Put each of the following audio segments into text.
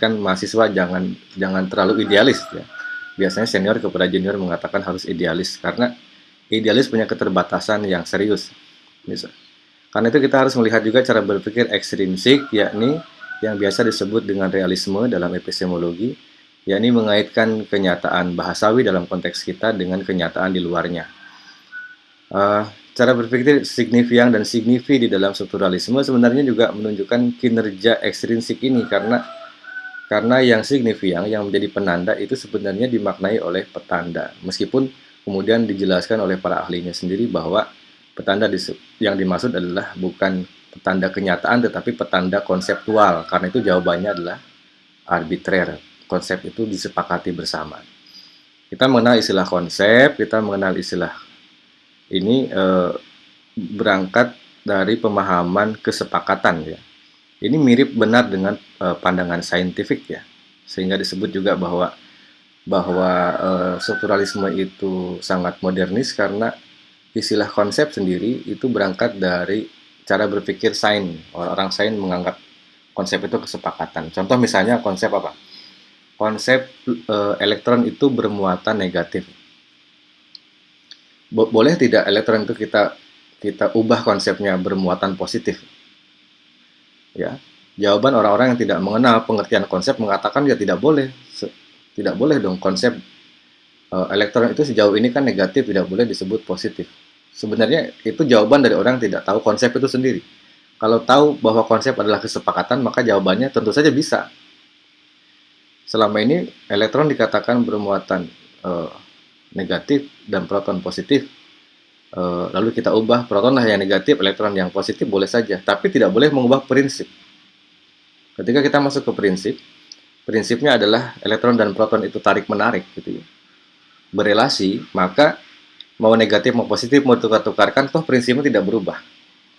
kan mahasiswa jangan jangan terlalu idealis ya. Biasanya senior kepada junior mengatakan harus idealis karena idealis punya keterbatasan yang serius. Misal. Karena itu kita harus melihat juga cara berpikir ekstrinsik yakni yang biasa disebut dengan realisme dalam epistemologi yakni mengaitkan kenyataan bahasawi dalam konteks kita dengan kenyataan di luarnya. Uh, cara berpikir signifian dan signifi di dalam strukturalisme sebenarnya juga menunjukkan kinerja ekstrinsik ini karena karena yang signifian, yang menjadi penanda itu sebenarnya dimaknai oleh petanda. Meskipun kemudian dijelaskan oleh para ahlinya sendiri bahwa petanda yang dimaksud adalah bukan petanda kenyataan tetapi petanda konseptual. Karena itu jawabannya adalah arbitrer. Konsep itu disepakati bersama. Kita mengenal istilah konsep, kita mengenal istilah ini eh, berangkat dari pemahaman kesepakatan ya ini mirip benar dengan uh, pandangan saintifik ya, sehingga disebut juga bahwa bahwa uh, strukturalisme itu sangat modernis karena istilah konsep sendiri itu berangkat dari cara berpikir sains. Orang sains menganggap konsep itu kesepakatan. Contoh misalnya konsep apa? Konsep uh, elektron itu bermuatan negatif. Bo boleh tidak elektron itu kita kita ubah konsepnya bermuatan positif? Ya. Jawaban orang-orang yang tidak mengenal pengertian konsep mengatakan ya tidak boleh. Tidak boleh dong konsep uh, elektron itu sejauh ini kan negatif tidak boleh disebut positif. Sebenarnya itu jawaban dari orang yang tidak tahu konsep itu sendiri. Kalau tahu bahwa konsep adalah kesepakatan maka jawabannya tentu saja bisa. Selama ini elektron dikatakan bermuatan uh, negatif dan proton positif Eh, lalu kita ubah proton lah yang negatif, elektron yang positif boleh saja, tapi tidak boleh mengubah prinsip. Ketika kita masuk ke prinsip, prinsipnya adalah elektron dan proton itu tarik menarik gitu ya. Berelasi, maka mau negatif mau positif mau tukar-tukarkan toh prinsipnya tidak berubah.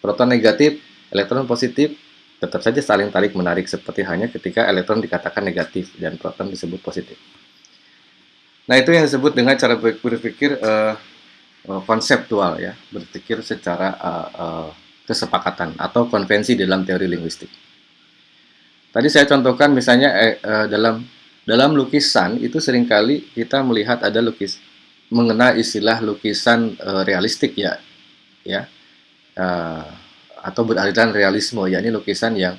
Proton negatif, elektron positif tetap saja saling tarik menarik seperti hanya ketika elektron dikatakan negatif dan proton disebut positif. Nah, itu yang disebut dengan cara berpikir uh, Eh, konseptual ya, berpikir secara uh, uh, kesepakatan atau konvensi dalam teori linguistik. Tadi saya contohkan misalnya eh, dalam dalam lukisan itu sering kali kita melihat ada lukis mengenal istilah lukisan uh, realistik ya, ya, uh, atau beraliran realisme, yakni lukisan yang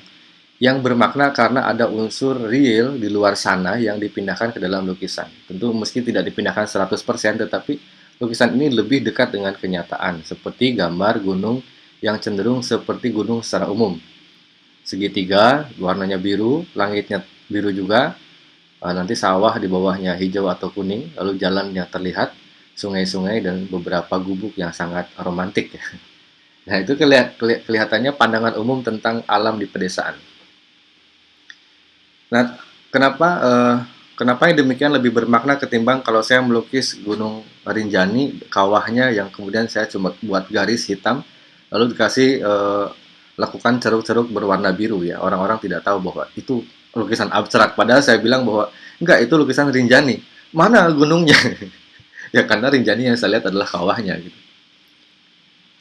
yang bermakna karena ada unsur real di luar sana yang dipindahkan ke dalam lukisan. Tentu meski tidak dipindahkan 100%, tetapi Lukisan ini lebih dekat dengan kenyataan, seperti gambar gunung yang cenderung seperti gunung secara umum. Segitiga, warnanya biru, langitnya biru juga, eh, nanti sawah di bawahnya hijau atau kuning, lalu jalannya terlihat, sungai-sungai dan beberapa gubuk yang sangat romantik. Nah itu kelihatannya pandangan umum tentang alam di pedesaan. Nah, kenapa uh, Kenapa yang demikian lebih bermakna ketimbang kalau saya melukis Gunung Rinjani, kawahnya yang kemudian saya cuma buat garis hitam, lalu dikasih eh, lakukan ceruk-ceruk berwarna biru ya. Orang-orang tidak tahu bahwa itu lukisan abstrak. Padahal saya bilang bahwa enggak itu lukisan Rinjani. Mana gunungnya? ya karena Rinjani yang saya lihat adalah kawahnya gitu.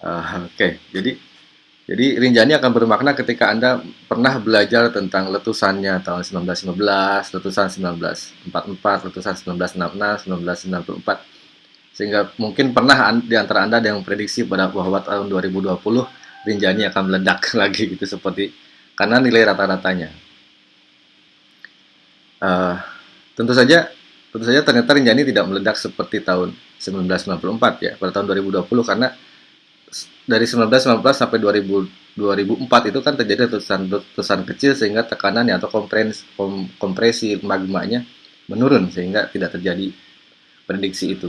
Uh, Oke, okay. jadi jadi Rinjani akan bermakna ketika Anda pernah belajar tentang letusannya tahun 1915, letusan 1944, letusan 1966, 1994. Sehingga mungkin pernah di antara Anda ada yang prediksi pada bahwa tahun 2020 Rinjani akan meledak lagi gitu seperti karena nilai rata-ratanya. Uh, tentu saja tentu saja ternyata Rinjani tidak meledak seperti tahun 1994 ya pada tahun 2020 karena dari 1919 sampai 2000, 2004 itu kan terjadi letusan letusan kecil sehingga tekanannya atau kompresi, kom, kompresi magmanya menurun sehingga tidak terjadi prediksi itu.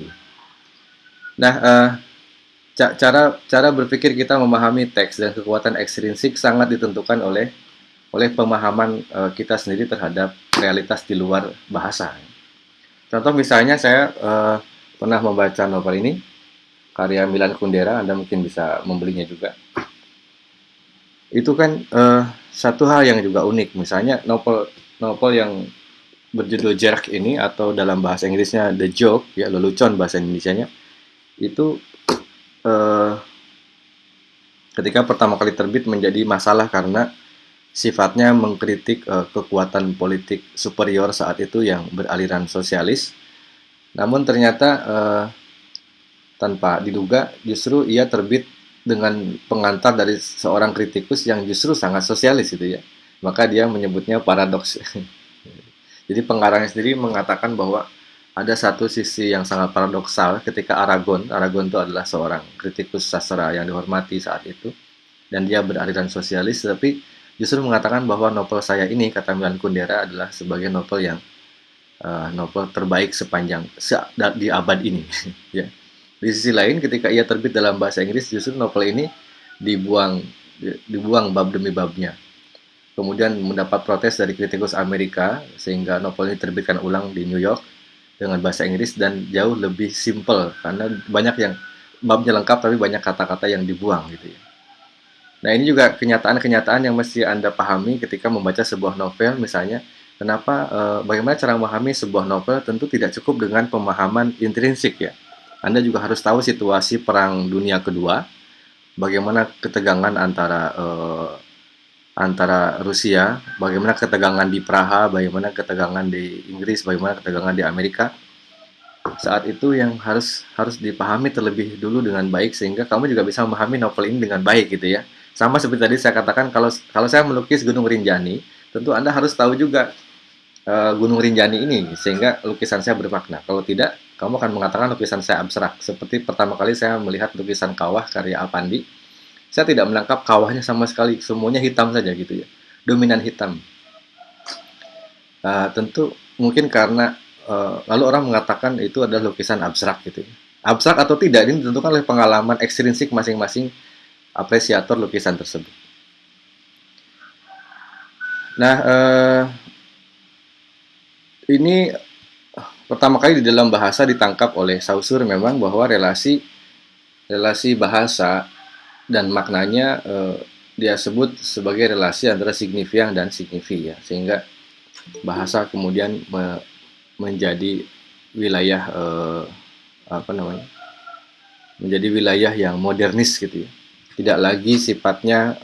Nah, uh, cara cara berpikir kita memahami teks dan kekuatan ekstrinsik sangat ditentukan oleh oleh pemahaman uh, kita sendiri terhadap realitas di luar bahasa. Contoh misalnya saya uh, pernah membaca novel ini karya Milan Kundera, Anda mungkin bisa membelinya juga. Itu kan uh, satu hal yang juga unik. Misalnya novel novel yang berjudul Jerk ini atau dalam bahasa Inggrisnya The Joke, ya lelucon bahasa Indonesianya, itu uh, ketika pertama kali terbit menjadi masalah karena sifatnya mengkritik uh, kekuatan politik superior saat itu yang beraliran sosialis. Namun ternyata uh, tanpa diduga justru ia terbit dengan pengantar dari seorang kritikus yang justru sangat sosialis itu ya. Maka dia menyebutnya paradoks. Jadi pengarangnya sendiri mengatakan bahwa ada satu sisi yang sangat paradoksal ketika Aragon, Aragon itu adalah seorang kritikus sastra yang dihormati saat itu, dan dia beraliran sosialis, tapi justru mengatakan bahwa novel saya ini kata Milan Kundera adalah sebagai novel yang uh, novel terbaik sepanjang se di abad ini ya di sisi lain ketika ia terbit dalam bahasa Inggris justru novel ini dibuang dibuang bab demi babnya kemudian mendapat protes dari kritikus Amerika sehingga novel ini terbitkan ulang di New York dengan bahasa Inggris dan jauh lebih simple karena banyak yang babnya lengkap tapi banyak kata-kata yang dibuang gitu ya Nah, ini juga kenyataan-kenyataan yang mesti Anda pahami ketika membaca sebuah novel, misalnya, kenapa, e, bagaimana cara memahami sebuah novel tentu tidak cukup dengan pemahaman intrinsik ya. Anda juga harus tahu situasi Perang Dunia Kedua, bagaimana ketegangan antara e, antara Rusia, bagaimana ketegangan di Praha, bagaimana ketegangan di Inggris, bagaimana ketegangan di Amerika. Saat itu yang harus harus dipahami terlebih dulu dengan baik sehingga kamu juga bisa memahami novel ini dengan baik gitu ya. Sama seperti tadi saya katakan, kalau kalau saya melukis Gunung Rinjani, tentu Anda harus tahu juga uh, Gunung Rinjani ini, sehingga lukisan saya bermakna. Kalau tidak, kamu akan mengatakan lukisan saya abstrak. Seperti pertama kali saya melihat lukisan kawah karya Apandi, saya tidak menangkap kawahnya sama sekali, semuanya hitam saja gitu ya, dominan hitam. Uh, tentu mungkin karena uh, lalu orang mengatakan itu adalah lukisan abstrak gitu ya. Abstrak atau tidak ini ditentukan oleh pengalaman ekstrinsik masing-masing apresiator lukisan tersebut. Nah, eh, ini pertama kali di dalam bahasa ditangkap oleh Saussure memang bahwa relasi relasi bahasa dan maknanya eh, dia sebut sebagai relasi antara signifian dan signifi ya, sehingga bahasa kemudian me, menjadi wilayah eh, apa namanya? menjadi wilayah yang modernis gitu ya tidak lagi sifatnya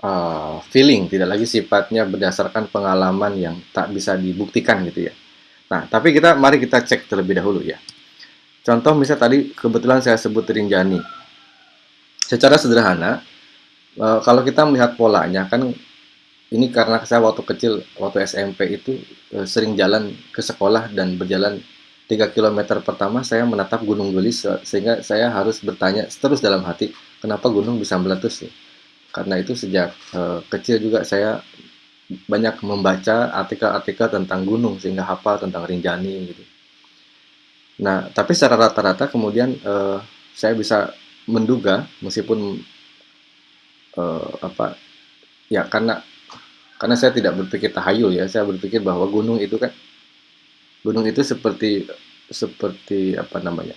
uh, feeling, tidak lagi sifatnya berdasarkan pengalaman yang tak bisa dibuktikan gitu ya. Nah, tapi kita mari kita cek terlebih dahulu ya. Contoh misalnya tadi kebetulan saya sebut Rinjani. Secara sederhana, uh, kalau kita melihat polanya kan ini karena saya waktu kecil, waktu SMP itu uh, sering jalan ke sekolah dan berjalan 3 km pertama saya menatap Gunung Gelis sehingga saya harus bertanya terus dalam hati, kenapa gunung bisa meletus ya? Karena itu sejak uh, kecil juga saya banyak membaca artikel-artikel tentang gunung sehingga hafal tentang Rinjani gitu. Nah, tapi secara rata-rata kemudian uh, saya bisa menduga meskipun uh, apa ya karena karena saya tidak berpikir tahayul ya, saya berpikir bahwa gunung itu kan gunung itu seperti seperti apa namanya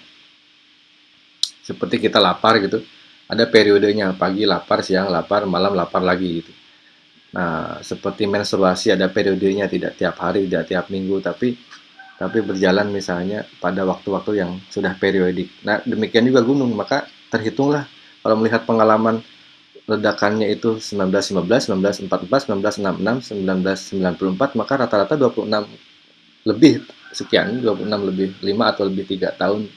seperti kita lapar gitu ada periodenya pagi lapar siang lapar malam lapar lagi gitu nah seperti menstruasi ada periodenya tidak tiap hari tidak tiap minggu tapi tapi berjalan misalnya pada waktu-waktu yang sudah periodik. Nah demikian juga gunung maka terhitunglah. Kalau melihat pengalaman ledakannya itu 1915, 1944, 1966, 1994 maka rata-rata 26 lebih sekian 26 lebih 5 atau lebih tiga tahun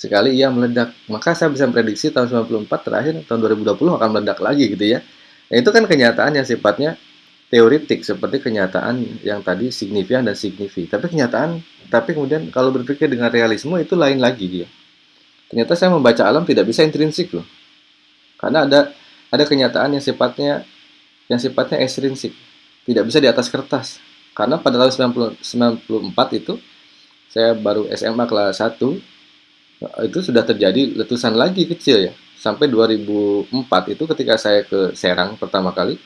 sekali ia meledak. Maka saya bisa prediksi tahun 94 terakhir tahun 2020 akan meledak lagi gitu ya nah, itu kan kenyataan yang sifatnya teoritik seperti kenyataan yang tadi signifian dan signifi tapi kenyataan tapi kemudian kalau berpikir dengan realisme itu lain lagi dia. Ternyata saya membaca alam tidak bisa intrinsik loh. Karena ada ada kenyataan yang sifatnya yang sifatnya ekstrinsik. Tidak bisa di atas kertas. Karena pada tahun 90, 94 itu saya baru SMA kelas 1 itu sudah terjadi letusan lagi kecil ya. Sampai 2004 itu ketika saya ke Serang pertama kali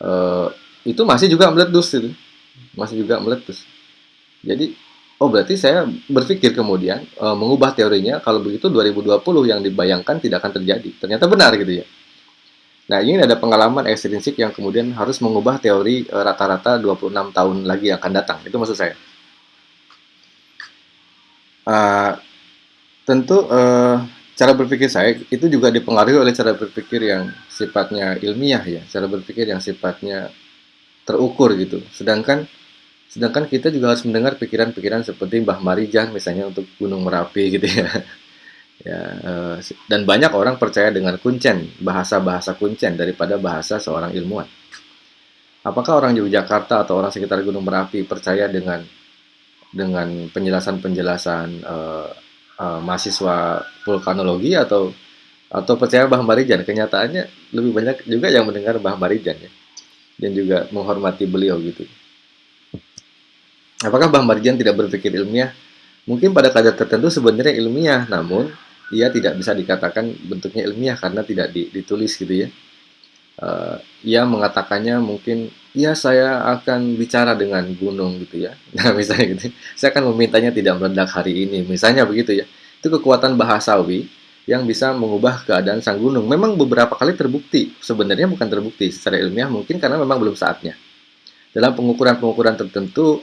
eh, itu masih juga meletus itu. Masih juga meletus. Jadi oh berarti saya berpikir kemudian eh, mengubah teorinya kalau begitu 2020 yang dibayangkan tidak akan terjadi. Ternyata benar gitu ya. Nah, ini ada pengalaman ekstrinsik yang kemudian harus mengubah teori eh, rata-rata uh, 26 tahun lagi yang akan datang. Itu maksud saya. Uh, tentu uh, cara berpikir saya itu juga dipengaruhi oleh cara berpikir yang sifatnya ilmiah ya, cara berpikir yang sifatnya terukur gitu. Sedangkan sedangkan kita juga harus mendengar pikiran-pikiran seperti Mbah Marijan misalnya untuk Gunung Merapi gitu ya. ya eh, dan banyak orang percaya dengan kuncen, bahasa-bahasa kuncen daripada bahasa seorang ilmuwan. Apakah orang Yogyakarta atau orang sekitar Gunung Merapi percaya dengan dengan penjelasan-penjelasan uh, uh, mahasiswa vulkanologi atau atau percaya Mbah Marijan. Kenyataannya lebih banyak juga yang mendengar Mbah Marijan ya. Dan juga menghormati beliau gitu. Apakah Mbah Marijan tidak berpikir ilmiah? Mungkin pada kadar tertentu sebenarnya ilmiah, namun ia tidak bisa dikatakan bentuknya ilmiah karena tidak ditulis gitu ya. Uh, ia mengatakannya mungkin ya saya akan bicara dengan gunung gitu ya. Nah, misalnya gitu. Saya akan memintanya tidak meledak hari ini. Misalnya begitu ya. Itu kekuatan bahasawi yang bisa mengubah keadaan sang gunung. Memang beberapa kali terbukti. Sebenarnya bukan terbukti secara ilmiah mungkin karena memang belum saatnya. Dalam pengukuran-pengukuran tertentu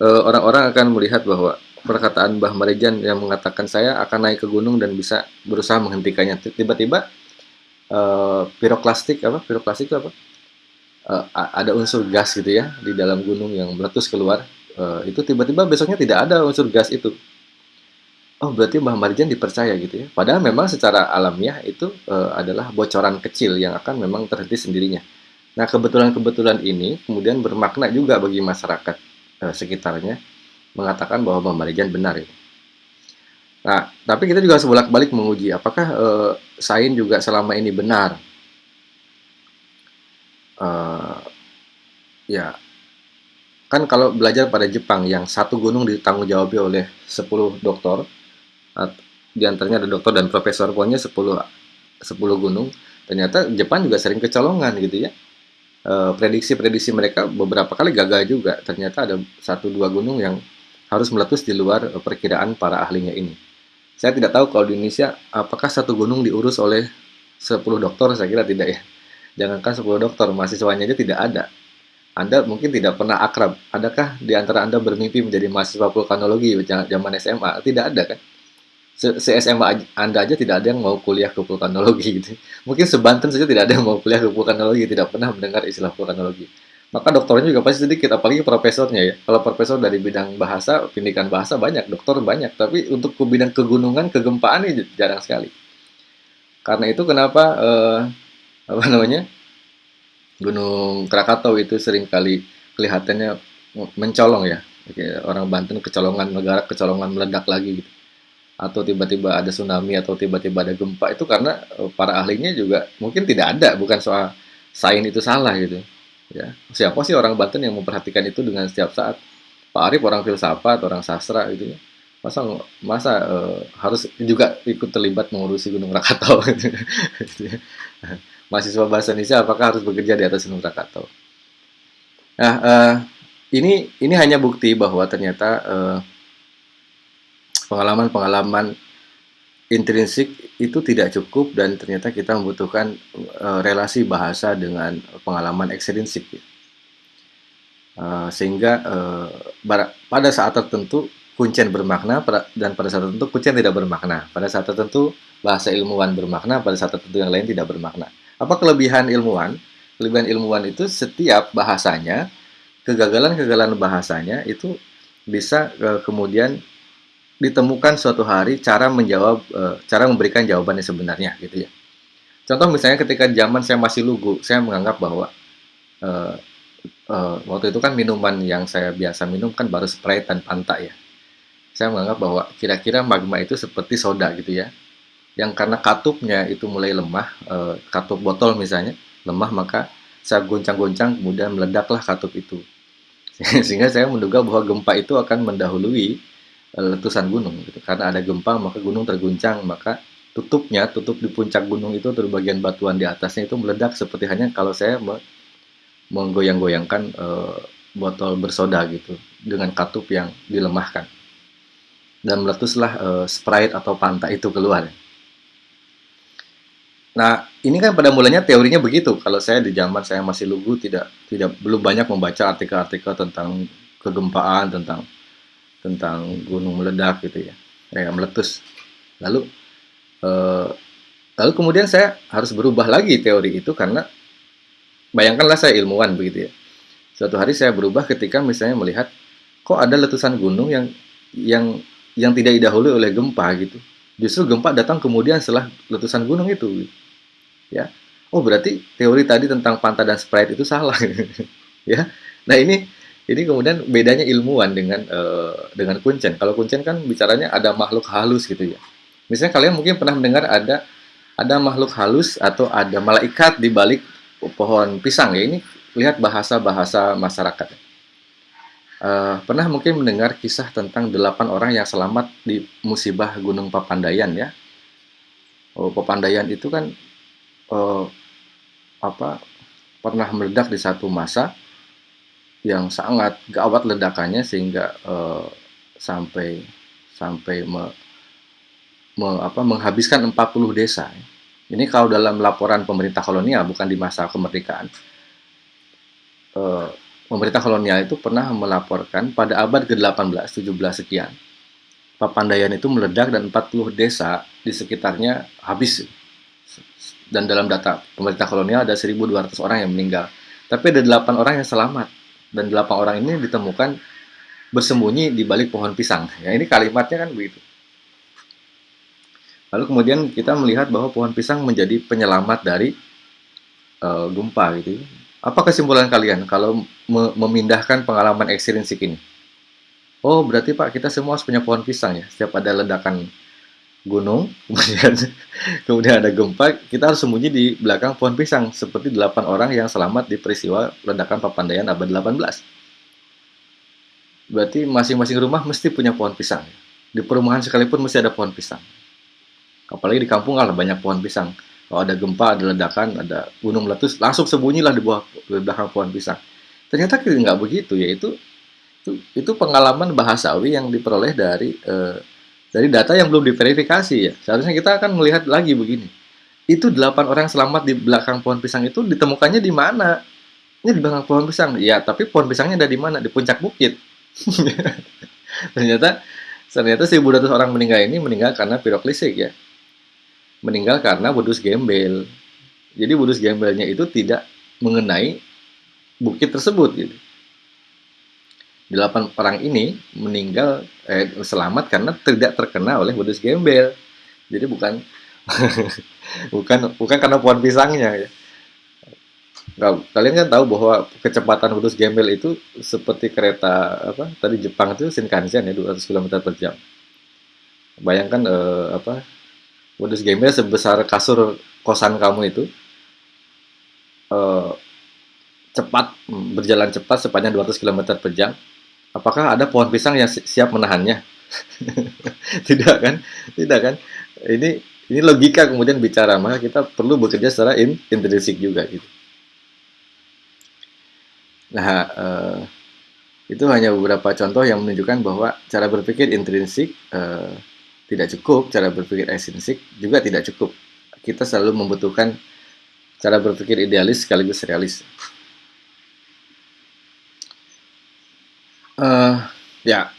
eh, orang-orang akan melihat bahwa perkataan Mbah Marijan yang mengatakan saya akan naik ke gunung dan bisa berusaha menghentikannya. Tiba-tiba uh, piroklastik apa? Piroklastik itu apa? Uh, ada unsur gas gitu ya di dalam gunung yang meletus keluar uh, itu tiba-tiba besoknya tidak ada unsur gas itu. Oh berarti Mbah Marjan dipercaya gitu ya. Padahal memang secara alamiah itu uh, adalah bocoran kecil yang akan memang terhenti sendirinya. Nah kebetulan-kebetulan ini kemudian bermakna juga bagi masyarakat uh, sekitarnya mengatakan bahwa Mbah Marjan benar itu. Nah, tapi kita juga harus bolak-balik menguji apakah uh, sain juga selama ini benar uh, ya. Kan kalau belajar pada Jepang yang satu gunung ditanggung jawab oleh 10 dokter di antaranya ada dokter dan profesor pokoknya 10 10 gunung ternyata Jepang juga sering kecolongan gitu ya. Eh, prediksi-prediksi mereka beberapa kali gagal juga ternyata ada satu dua gunung yang harus meletus di luar perkiraan para ahlinya ini. Saya tidak tahu kalau di Indonesia apakah satu gunung diurus oleh 10 dokter saya kira tidak ya. Jangankan 10 dokter, mahasiswanya aja tidak ada. Anda mungkin tidak pernah akrab. Adakah di antara Anda bermimpi menjadi mahasiswa vulkanologi zaman SMA? Tidak ada kan? Se, SMA Anda aja tidak ada yang mau kuliah ke vulkanologi gitu. Mungkin sebanten saja tidak ada yang mau kuliah ke vulkanologi, tidak pernah mendengar istilah vulkanologi. Maka dokternya juga pasti sedikit, apalagi profesornya ya. Kalau profesor dari bidang bahasa, pendidikan bahasa banyak, dokter banyak. Tapi untuk ke bidang kegunungan, kegempaan ini jarang sekali. Karena itu kenapa uh, apa namanya Gunung Krakatau itu sering kali kelihatannya mencolong ya. Orang Banten kecolongan negara kecolongan meledak lagi gitu. Atau tiba-tiba ada tsunami atau tiba-tiba ada gempa itu karena eh, para ahlinya juga mungkin tidak ada bukan soal sains itu salah gitu ya. Siapa sih orang Banten yang memperhatikan itu dengan setiap saat? Pak Arif orang filsafat orang sastra gitu ya. Masa masa uh, harus juga ikut terlibat mengurusi Gunung Krakatau? Gitu ya mahasiswa bahasa Indonesia apakah harus bekerja di atas Gunung Krakatau. Nah, uh, ini ini hanya bukti bahwa ternyata uh, pengalaman-pengalaman intrinsik itu tidak cukup dan ternyata kita membutuhkan uh, relasi bahasa dengan pengalaman ekstrinsik. Uh, sehingga uh, pada saat tertentu kuncen bermakna dan pada saat tertentu kuncen tidak bermakna. Pada saat tertentu bahasa ilmuwan bermakna, pada saat tertentu yang lain tidak bermakna. Apa kelebihan ilmuwan? Kelebihan ilmuwan itu setiap bahasanya, kegagalan-kegagalan bahasanya itu bisa uh, kemudian ditemukan suatu hari cara menjawab, uh, cara memberikan jawabannya sebenarnya gitu ya. Contoh misalnya ketika zaman saya masih lugu, saya menganggap bahwa uh, uh, waktu itu kan minuman yang saya biasa minum kan baru Sprite dan Fanta ya. Saya menganggap bahwa kira-kira magma itu seperti soda gitu ya yang karena katupnya itu mulai lemah, e, katup botol misalnya lemah, maka saya goncang-goncang kemudian meledaklah katup itu. Sehingga saya menduga bahwa gempa itu akan mendahului e, letusan gunung. Gitu. Karena ada gempa maka gunung terguncang, maka tutupnya, tutup di puncak gunung itu atau bagian batuan di atasnya itu meledak seperti hanya kalau saya me menggoyang-goyangkan e, botol bersoda gitu dengan katup yang dilemahkan dan meletuslah e, Sprite atau Fanta itu keluar. Nah, ini kan pada mulanya teorinya begitu. Kalau saya di zaman saya masih lugu tidak tidak belum banyak membaca artikel-artikel tentang kegempaan, tentang tentang gunung meledak gitu ya, kayak meletus. Lalu Uh, lalu kemudian saya harus berubah lagi teori itu karena bayangkanlah saya ilmuwan begitu ya. Suatu hari saya berubah ketika misalnya melihat kok ada letusan gunung yang yang yang tidak didahului oleh gempa gitu. Justru gempa datang kemudian setelah letusan gunung itu. Ya. Oh, berarti teori tadi tentang pantai dan sprite itu salah. ya. Nah, ini ini kemudian bedanya ilmuwan dengan uh, dengan kuncen. Kalau kuncen kan bicaranya ada makhluk halus gitu ya. Misalnya kalian mungkin pernah mendengar ada ada makhluk halus atau ada malaikat di balik pohon pisang ya. Ini lihat bahasa-bahasa masyarakat. Uh, pernah mungkin mendengar kisah tentang delapan orang yang selamat di musibah Gunung Papandayan ya. Oh, Papandayan itu kan uh, apa pernah meledak di satu masa yang sangat gawat ledakannya sehingga uh, sampai sampai me, me, apa, menghabiskan 40 desa. Ini kalau dalam laporan pemerintah kolonial bukan di masa kemerdekaan. Uh, pemerintah kolonial itu pernah melaporkan pada abad ke-18, 17 sekian, Papandayan itu meledak dan 40 desa di sekitarnya habis. Dan dalam data pemerintah kolonial ada 1.200 orang yang meninggal. Tapi ada 8 orang yang selamat. Dan 8 orang ini ditemukan bersembunyi di balik pohon pisang. Ya, ini kalimatnya kan begitu. Lalu kemudian kita melihat bahwa pohon pisang menjadi penyelamat dari uh, gempa gitu. Apa kesimpulan kalian kalau me memindahkan pengalaman ekstrinsik ini? Oh, berarti Pak, kita semua harus punya pohon pisang ya. Setiap ada ledakan gunung, kemudian kemudian ada gempa, kita harus sembunyi di belakang pohon pisang seperti delapan orang yang selamat di peristiwa ledakan Papandayan abad 18. Berarti masing-masing rumah mesti punya pohon pisang. Di perumahan sekalipun mesti ada pohon pisang. Apalagi di kampung lah banyak pohon pisang. Kalau ada gempa, ada ledakan, ada gunung meletus, langsung sembunyilah di bawah di belakang pohon pisang. Ternyata nggak begitu, yaitu itu, itu pengalaman bahasawi yang diperoleh dari eh, dari data yang belum diverifikasi ya. Seharusnya kita akan melihat lagi begini. Itu delapan orang selamat di belakang pohon pisang itu ditemukannya di mana? Ini di belakang pohon pisang. Ya, tapi pohon pisangnya ada di mana? Di puncak bukit. ternyata ternyata 1.200 orang meninggal ini meninggal karena piroklisik ya meninggal karena wedus gembel. Jadi wedus gembelnya itu tidak mengenai bukit tersebut gitu. Delapan orang ini meninggal eh, selamat karena tidak terkena oleh wedus gembel. Jadi bukan bukan bukan karena pohon pisangnya ya. Nah, kalian kan tahu bahwa kecepatan wedus gembel itu seperti kereta apa tadi Jepang itu Shinkansen ya 200 km per jam. Bayangkan eh, apa modus gamenya sebesar kasur kosan kamu itu uh, cepat berjalan cepat sepanjang 200 km per jam. Apakah ada pohon pisang yang siap menahannya? Tidak kan? Tidak kan? Ini ini logika kemudian bicara maka kita perlu bekerja secara in, intrinsik juga gitu. Nah uh, itu hanya beberapa contoh yang menunjukkan bahwa cara berpikir intrinsik uh, tidak cukup, cara berpikir esensic juga tidak cukup. Kita selalu membutuhkan cara berpikir idealis sekaligus realis. Uh, ya,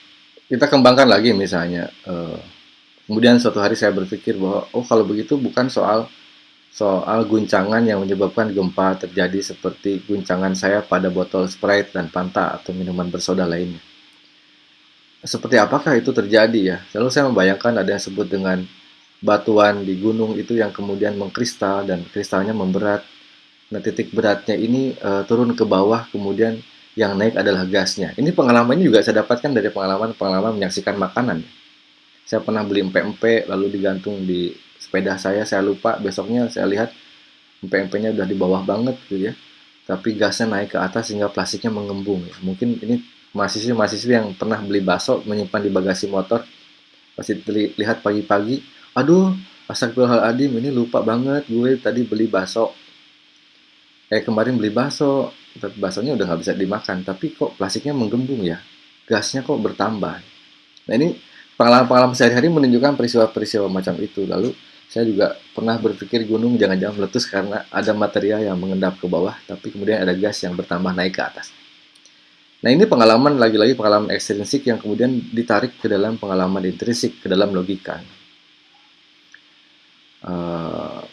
kita kembangkan lagi misalnya. Uh, kemudian suatu hari saya berpikir bahwa oh kalau begitu bukan soal soal guncangan yang menyebabkan gempa terjadi seperti guncangan saya pada botol Sprite dan Fanta atau minuman bersoda lainnya seperti apakah itu terjadi ya? Lalu saya membayangkan ada yang sebut dengan batuan di gunung itu yang kemudian mengkristal dan kristalnya memberat. Nah, titik beratnya ini uh, turun ke bawah, kemudian yang naik adalah gasnya. Ini pengalaman ini juga saya dapatkan dari pengalaman-pengalaman menyaksikan makanan. Saya pernah beli empek-empek lalu digantung di sepeda saya, saya lupa, besoknya saya lihat empek-empeknya udah di bawah banget gitu ya. Tapi gasnya naik ke atas sehingga plastiknya mengembung ya. Mungkin ini mahasiswa-mahasiswa yang pernah beli bakso menyimpan di bagasi motor. Pasti lihat pagi-pagi aduh astagfirullahaladzim ini lupa banget gue tadi beli bakso. Eh kemarin beli bakso. Tapi baksonya udah nggak bisa dimakan tapi kok plastiknya menggembung ya? Gasnya kok bertambah? Nah ini pengalaman-pengalaman sehari-hari menunjukkan peristiwa-peristiwa macam itu. Lalu saya juga pernah berpikir gunung jangan-jangan meletus karena ada material yang mengendap ke bawah tapi kemudian ada gas yang bertambah naik ke atas Nah ini pengalaman lagi-lagi pengalaman ekstrinsik yang kemudian ditarik ke dalam pengalaman intrinsik, ke dalam logika. Uh,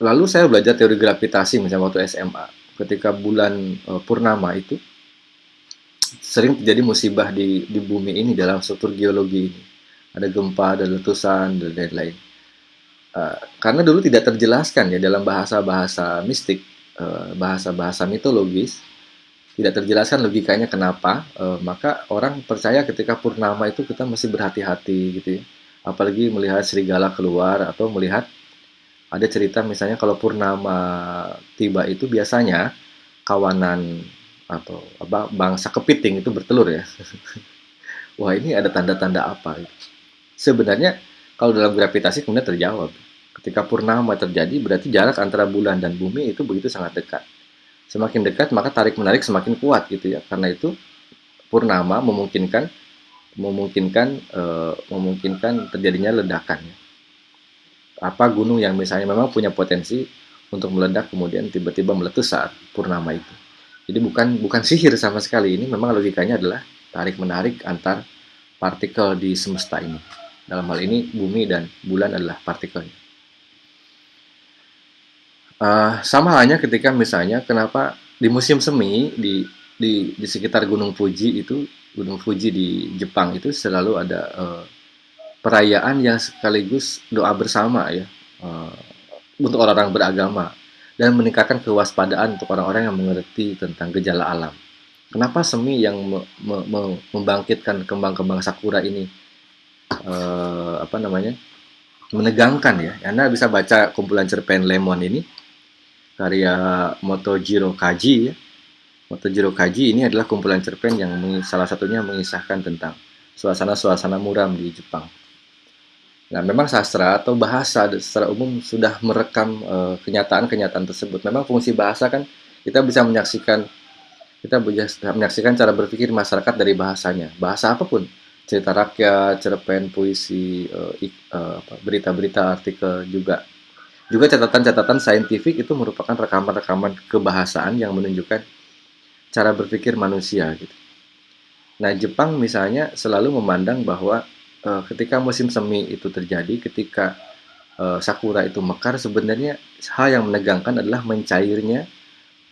lalu saya belajar teori gravitasi misalnya waktu SMA. Ketika bulan uh, purnama itu sering terjadi musibah di di bumi ini dalam struktur geologi ini. Ada gempa, ada letusan dan lain-lain. Uh, karena dulu tidak terjelaskan ya dalam bahasa-bahasa mistik, bahasa-bahasa uh, mitologis, tidak terjelaskan logikanya kenapa, uh, maka orang percaya ketika purnama itu kita masih berhati-hati gitu ya. Apalagi melihat serigala keluar atau melihat ada cerita misalnya kalau purnama tiba itu biasanya kawanan atau apa bangsa kepiting itu bertelur ya. Wah, ini ada tanda-tanda apa gitu. Sebenarnya kalau dalam gravitasi kemudian terjawab. Ketika purnama terjadi berarti jarak antara bulan dan bumi itu begitu sangat dekat semakin dekat maka tarik menarik semakin kuat gitu ya. Karena itu purnama memungkinkan memungkinkan e, memungkinkan terjadinya ledakan ya. apa gunung yang misalnya memang punya potensi untuk meledak kemudian tiba-tiba meletus saat purnama itu. Jadi bukan bukan sihir sama sekali. Ini memang logikanya adalah tarik menarik antar partikel di semesta ini. Dalam hal ini bumi dan bulan adalah partikelnya Uh, sama halnya ketika misalnya kenapa di musim semi di di di sekitar Gunung Fuji itu Gunung Fuji di Jepang itu selalu ada uh, perayaan yang sekaligus doa bersama ya uh, untuk orang-orang beragama dan meningkatkan kewaspadaan untuk orang-orang yang mengerti tentang gejala alam. Kenapa semi yang me, me, me, membangkitkan kembang-kembang sakura ini uh, apa namanya menegangkan ya? Anda bisa baca kumpulan cerpen Lemon ini karya Motojiro Kaji ya. Motojiro Kaji ini adalah kumpulan cerpen yang salah satunya mengisahkan tentang suasana-suasana muram di Jepang. Nah, memang sastra atau bahasa secara umum sudah merekam eh, kenyataan-kenyataan uh, tersebut. Memang fungsi bahasa kan kita bisa menyaksikan kita bisa menyaksikan cara berpikir masyarakat dari bahasanya. Bahasa apa pun, cerita rakyat, cerpen, puisi, uh, berita-berita, artikel juga juga catatan-catatan saintifik itu merupakan rekaman-rekaman kebahasaan yang menunjukkan cara berpikir manusia gitu. Nah, Jepang misalnya selalu memandang bahwa e, ketika musim semi itu terjadi, ketika e, sakura itu mekar, sebenarnya hal yang menegangkan adalah mencairnya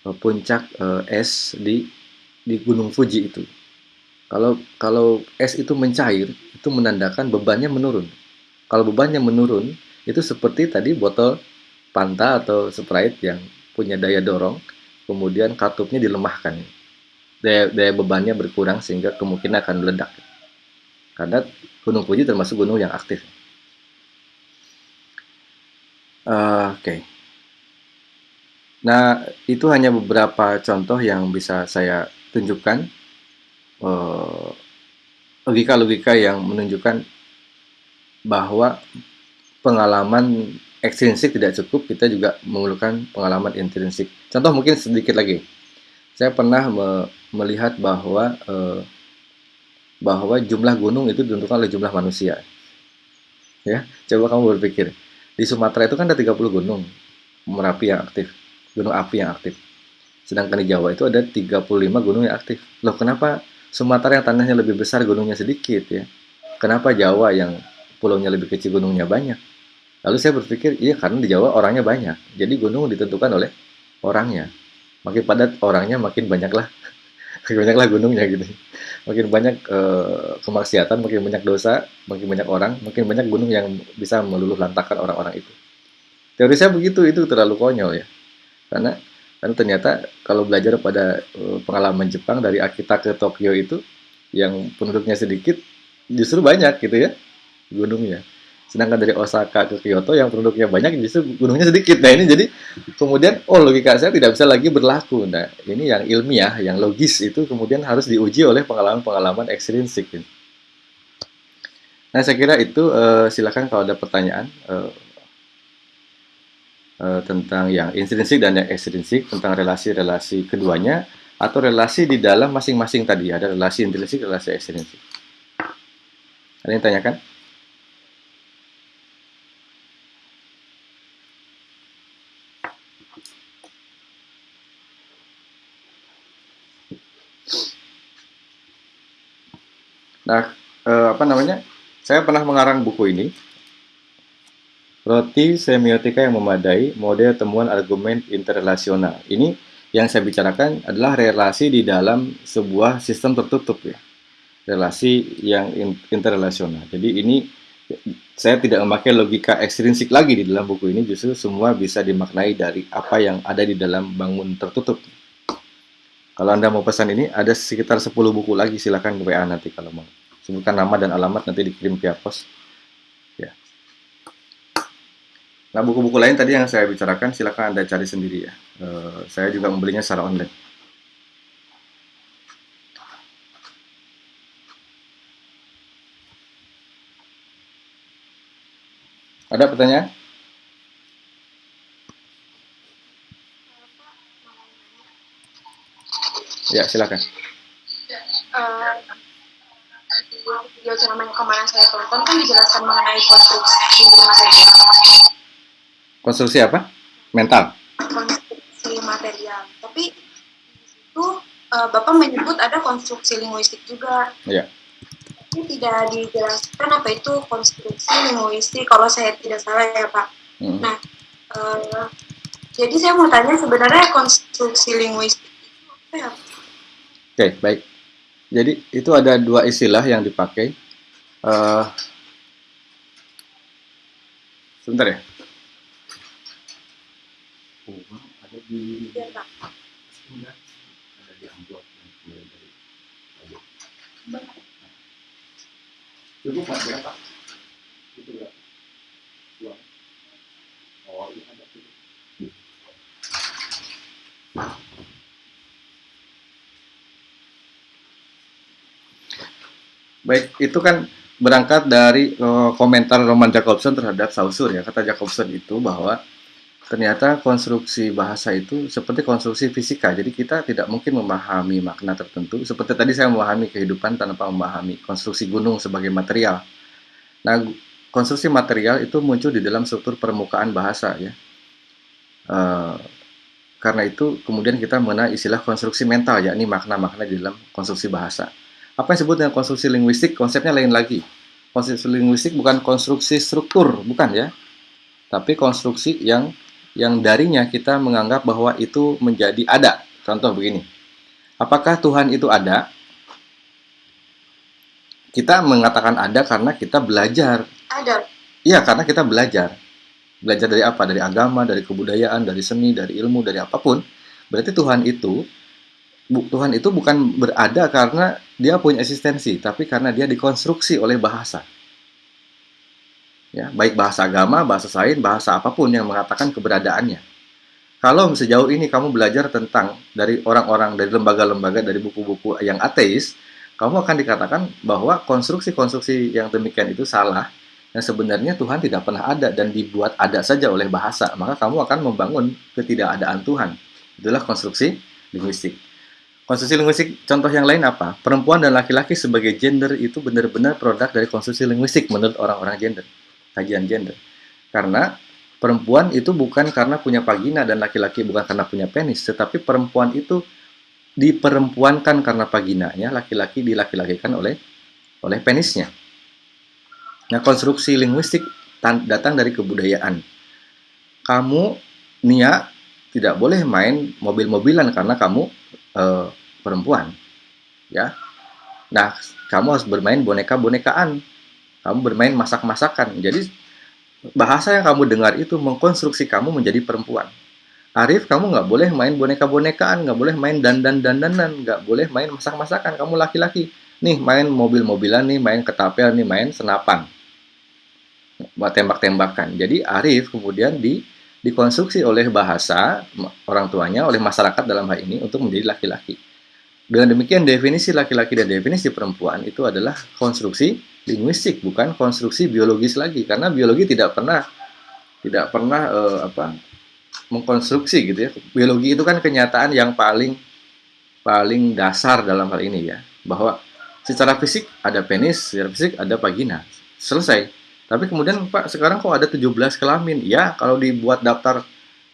e, puncak es di di Gunung Fuji itu. Kalau kalau es itu mencair, itu menandakan bebannya menurun. Kalau bebannya menurun, itu seperti tadi botol Panta atau Sprite yang punya daya dorong, kemudian katupnya dilemahkan. Daya, daya bebannya berkurang sehingga kemungkinan akan meledak. Karena Gunung Fuji termasuk gunung yang aktif. Uh, Oke. Okay. Nah, itu hanya beberapa contoh yang bisa saya tunjukkan. logika logika-logika yang menunjukkan bahwa pengalaman ekstrinsik tidak cukup, kita juga memerlukan pengalaman intrinsik. Contoh mungkin sedikit lagi. Saya pernah me melihat bahwa eh, bahwa jumlah gunung itu ditentukan oleh jumlah manusia. Ya, coba kamu berpikir. Di Sumatera itu kan ada 30 gunung Merapi yang aktif, gunung api yang aktif. Sedangkan di Jawa itu ada 35 gunung yang aktif. Loh, kenapa Sumatera yang tanahnya lebih besar gunungnya sedikit ya? Kenapa Jawa yang pulaunya lebih kecil gunungnya banyak? Lalu saya berpikir, iya karena di Jawa orangnya banyak. Jadi gunung ditentukan oleh orangnya. Makin padat orangnya, makin banyaklah makin banyaklah gunungnya gitu. Makin banyak e, kemaksiatan, makin banyak dosa, makin banyak orang, makin banyak gunung yang bisa meluluh lantakan orang-orang itu. Teori saya begitu, itu terlalu konyol ya. Karena karena ternyata kalau belajar pada e, pengalaman Jepang dari Akita ke Tokyo itu yang penduduknya sedikit justru banyak gitu ya gunungnya. Sedangkan dari Osaka ke Kyoto yang penduduknya banyak justru gunungnya sedikit. Nah ini jadi kemudian oh logika saya tidak bisa lagi berlaku. Nah ini yang ilmiah, yang logis itu kemudian harus diuji oleh pengalaman-pengalaman ekstrinsik. Nah saya kira itu uh, silakan kalau ada pertanyaan uh, uh, tentang yang intrinsik dan yang ekstrinsik tentang relasi-relasi keduanya atau relasi di dalam masing-masing tadi ada relasi intrinsik, relasi ekstrinsik. Ada yang tanyakan? Nah, eh, apa namanya? Saya pernah mengarang buku ini. Roti semiotika yang memadai, model temuan argumen interrelasional. Ini yang saya bicarakan adalah relasi di dalam sebuah sistem tertutup ya. Relasi yang interrelasional. Jadi ini saya tidak memakai logika ekstrinsik lagi di dalam buku ini, justru semua bisa dimaknai dari apa yang ada di dalam bangun tertutup. Kalau Anda mau pesan ini, ada sekitar 10 buku lagi, silakan ke WA nanti kalau mau. Sebutkan nama dan alamat, nanti dikirim via pos. Nah, buku-buku lain tadi yang saya bicarakan, silakan Anda cari sendiri ya. Uh, saya juga membelinya secara online. Ada pertanyaan? Ya, silakan. Uh, video ceramah yang kemarin saya tonton kan dijelaskan mengenai konstruksi material Konstruksi apa? Mental. Konstruksi material. Tapi itu uh, Bapak menyebut ada konstruksi linguistik juga. Iya. Ini tidak dijelaskan apa itu konstruksi linguistik kalau saya tidak salah ya Pak. Hmm. Nah, uh, jadi saya mau tanya sebenarnya konstruksi linguistik itu apa ya? Oke, okay, baik. Jadi itu ada dua istilah yang dipakai. Uh, sebentar ya. Ada di pak itu berapa uang oh iya ada cukup Baik, itu kan berangkat dari uh, komentar Roman Jacobson terhadap Saussure ya. Kata Jacobson itu bahwa ternyata konstruksi bahasa itu seperti konstruksi fisika. Jadi kita tidak mungkin memahami makna tertentu. Seperti tadi saya memahami kehidupan tanpa memahami konstruksi gunung sebagai material. Nah, konstruksi material itu muncul di dalam struktur permukaan bahasa ya. Uh, karena itu kemudian kita mengenal istilah konstruksi mental, yakni makna-makna di dalam konstruksi bahasa. Apa yang disebut dengan konstruksi linguistik? Konsepnya lain lagi. Konstruksi linguistik bukan konstruksi struktur, bukan ya. Tapi konstruksi yang yang darinya kita menganggap bahwa itu menjadi ada. Contoh begini. Apakah Tuhan itu ada? Kita mengatakan ada karena kita belajar. Ada. Iya, karena kita belajar. Belajar dari apa? Dari agama, dari kebudayaan, dari seni, dari ilmu, dari apa pun. Berarti Tuhan itu Tuhan itu bukan berada karena dia punya eksistensi, tapi karena dia dikonstruksi oleh bahasa ya baik bahasa agama, bahasa sains, bahasa apa pun yang mengatakan keberadaannya. Kalau sejauh ini kamu belajar tentang dari orang-orang dari lembaga-lembaga dari buku-buku yang ateis, kamu akan dikatakan bahwa konstruksi-konstruksi yang demikian itu salah dan sebenarnya Tuhan tidak pernah ada dan dibuat ada saja oleh bahasa, maka kamu akan membangun ketidakadaan Tuhan. Itulah konstruksi linguistik. Konstruksi linguistik contoh yang lain apa? Perempuan dan laki-laki sebagai gender itu benar-benar produk dari konstruksi linguistik menurut orang-orang gender kajian gender. Karena perempuan itu bukan karena punya vagina dan laki-laki bukan karena punya penis, tetapi perempuan itu diperempuankan karena vaginanya, laki-laki dilaki-lakikan oleh oleh penisnya. Nah, konstruksi linguistik datang dari kebudayaan. Kamu, Nia, tidak boleh main mobil-mobilan karena kamu e, perempuan. Ya. Nah, kamu harus bermain boneka-bonekaan kamu bermain masak-masakan. Jadi bahasa yang kamu dengar itu mengkonstruksi kamu menjadi perempuan. Arif, kamu nggak boleh main boneka-bonekaan, nggak boleh main dandan-dandanan, nggak boleh main masak-masakan. Kamu laki-laki. Nih, main mobil-mobilan nih, main ketapel nih, main senapan. Tembak-tembakan. Jadi Arif kemudian di dikonstruksi oleh bahasa orang tuanya, oleh masyarakat dalam hal ini untuk menjadi laki-laki. Dengan demikian definisi laki-laki dan definisi perempuan itu adalah konstruksi linguistik bukan konstruksi biologis lagi. Karena biologi tidak pernah tidak pernah uh, apa mengkonstruksi gitu ya. Biologi itu kan kenyataan yang paling paling dasar dalam hal ini ya. Bahwa secara fisik ada penis secara fisik ada vagina. Selesai. Tapi kemudian Pak sekarang kok ada 17 kelamin? Ya kalau dibuat daftar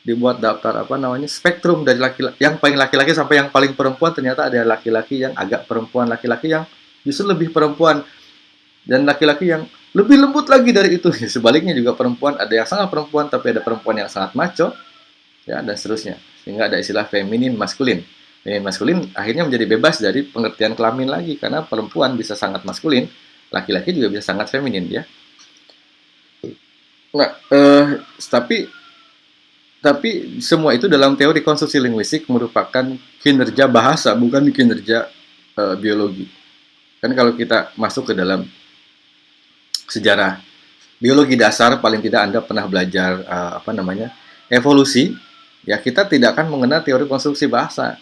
dibuat daftar apa namanya spektrum dari laki-laki yang paling laki-laki sampai yang paling perempuan ternyata ada laki-laki yang agak perempuan laki-laki yang justru lebih perempuan dan laki-laki yang lebih lembut lagi dari itu. Sebaliknya juga perempuan ada yang sangat perempuan tapi ada perempuan yang sangat maco ya dan seterusnya. Sehingga ada istilah feminin maskulin. Feminin maskulin akhirnya menjadi bebas dari pengertian kelamin lagi karena perempuan bisa sangat maskulin, laki-laki juga bisa sangat feminin ya. Nah, eh, tapi tapi semua itu dalam teori konstruksi linguistik merupakan kinerja bahasa bukan kinerja eh, biologi. Kan kalau kita masuk ke dalam sejarah biologi dasar paling tidak Anda pernah belajar uh, apa namanya evolusi ya kita tidak akan mengenal teori konstruksi bahasa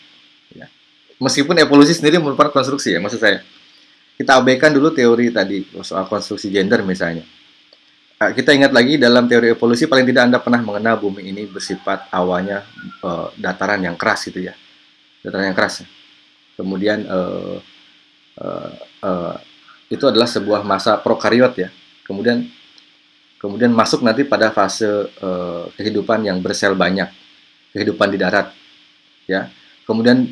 ya. meskipun evolusi sendiri merupakan konstruksi ya maksud saya kita abaikan dulu teori tadi soal konstruksi gender misalnya kita ingat lagi dalam teori evolusi paling tidak Anda pernah mengenal bumi ini bersifat awalnya uh, dataran yang keras gitu ya dataran yang keras kemudian uh, uh, uh, itu adalah sebuah masa prokariot ya. Kemudian kemudian masuk nanti pada fase uh, kehidupan yang bersel banyak, kehidupan di darat, ya. Kemudian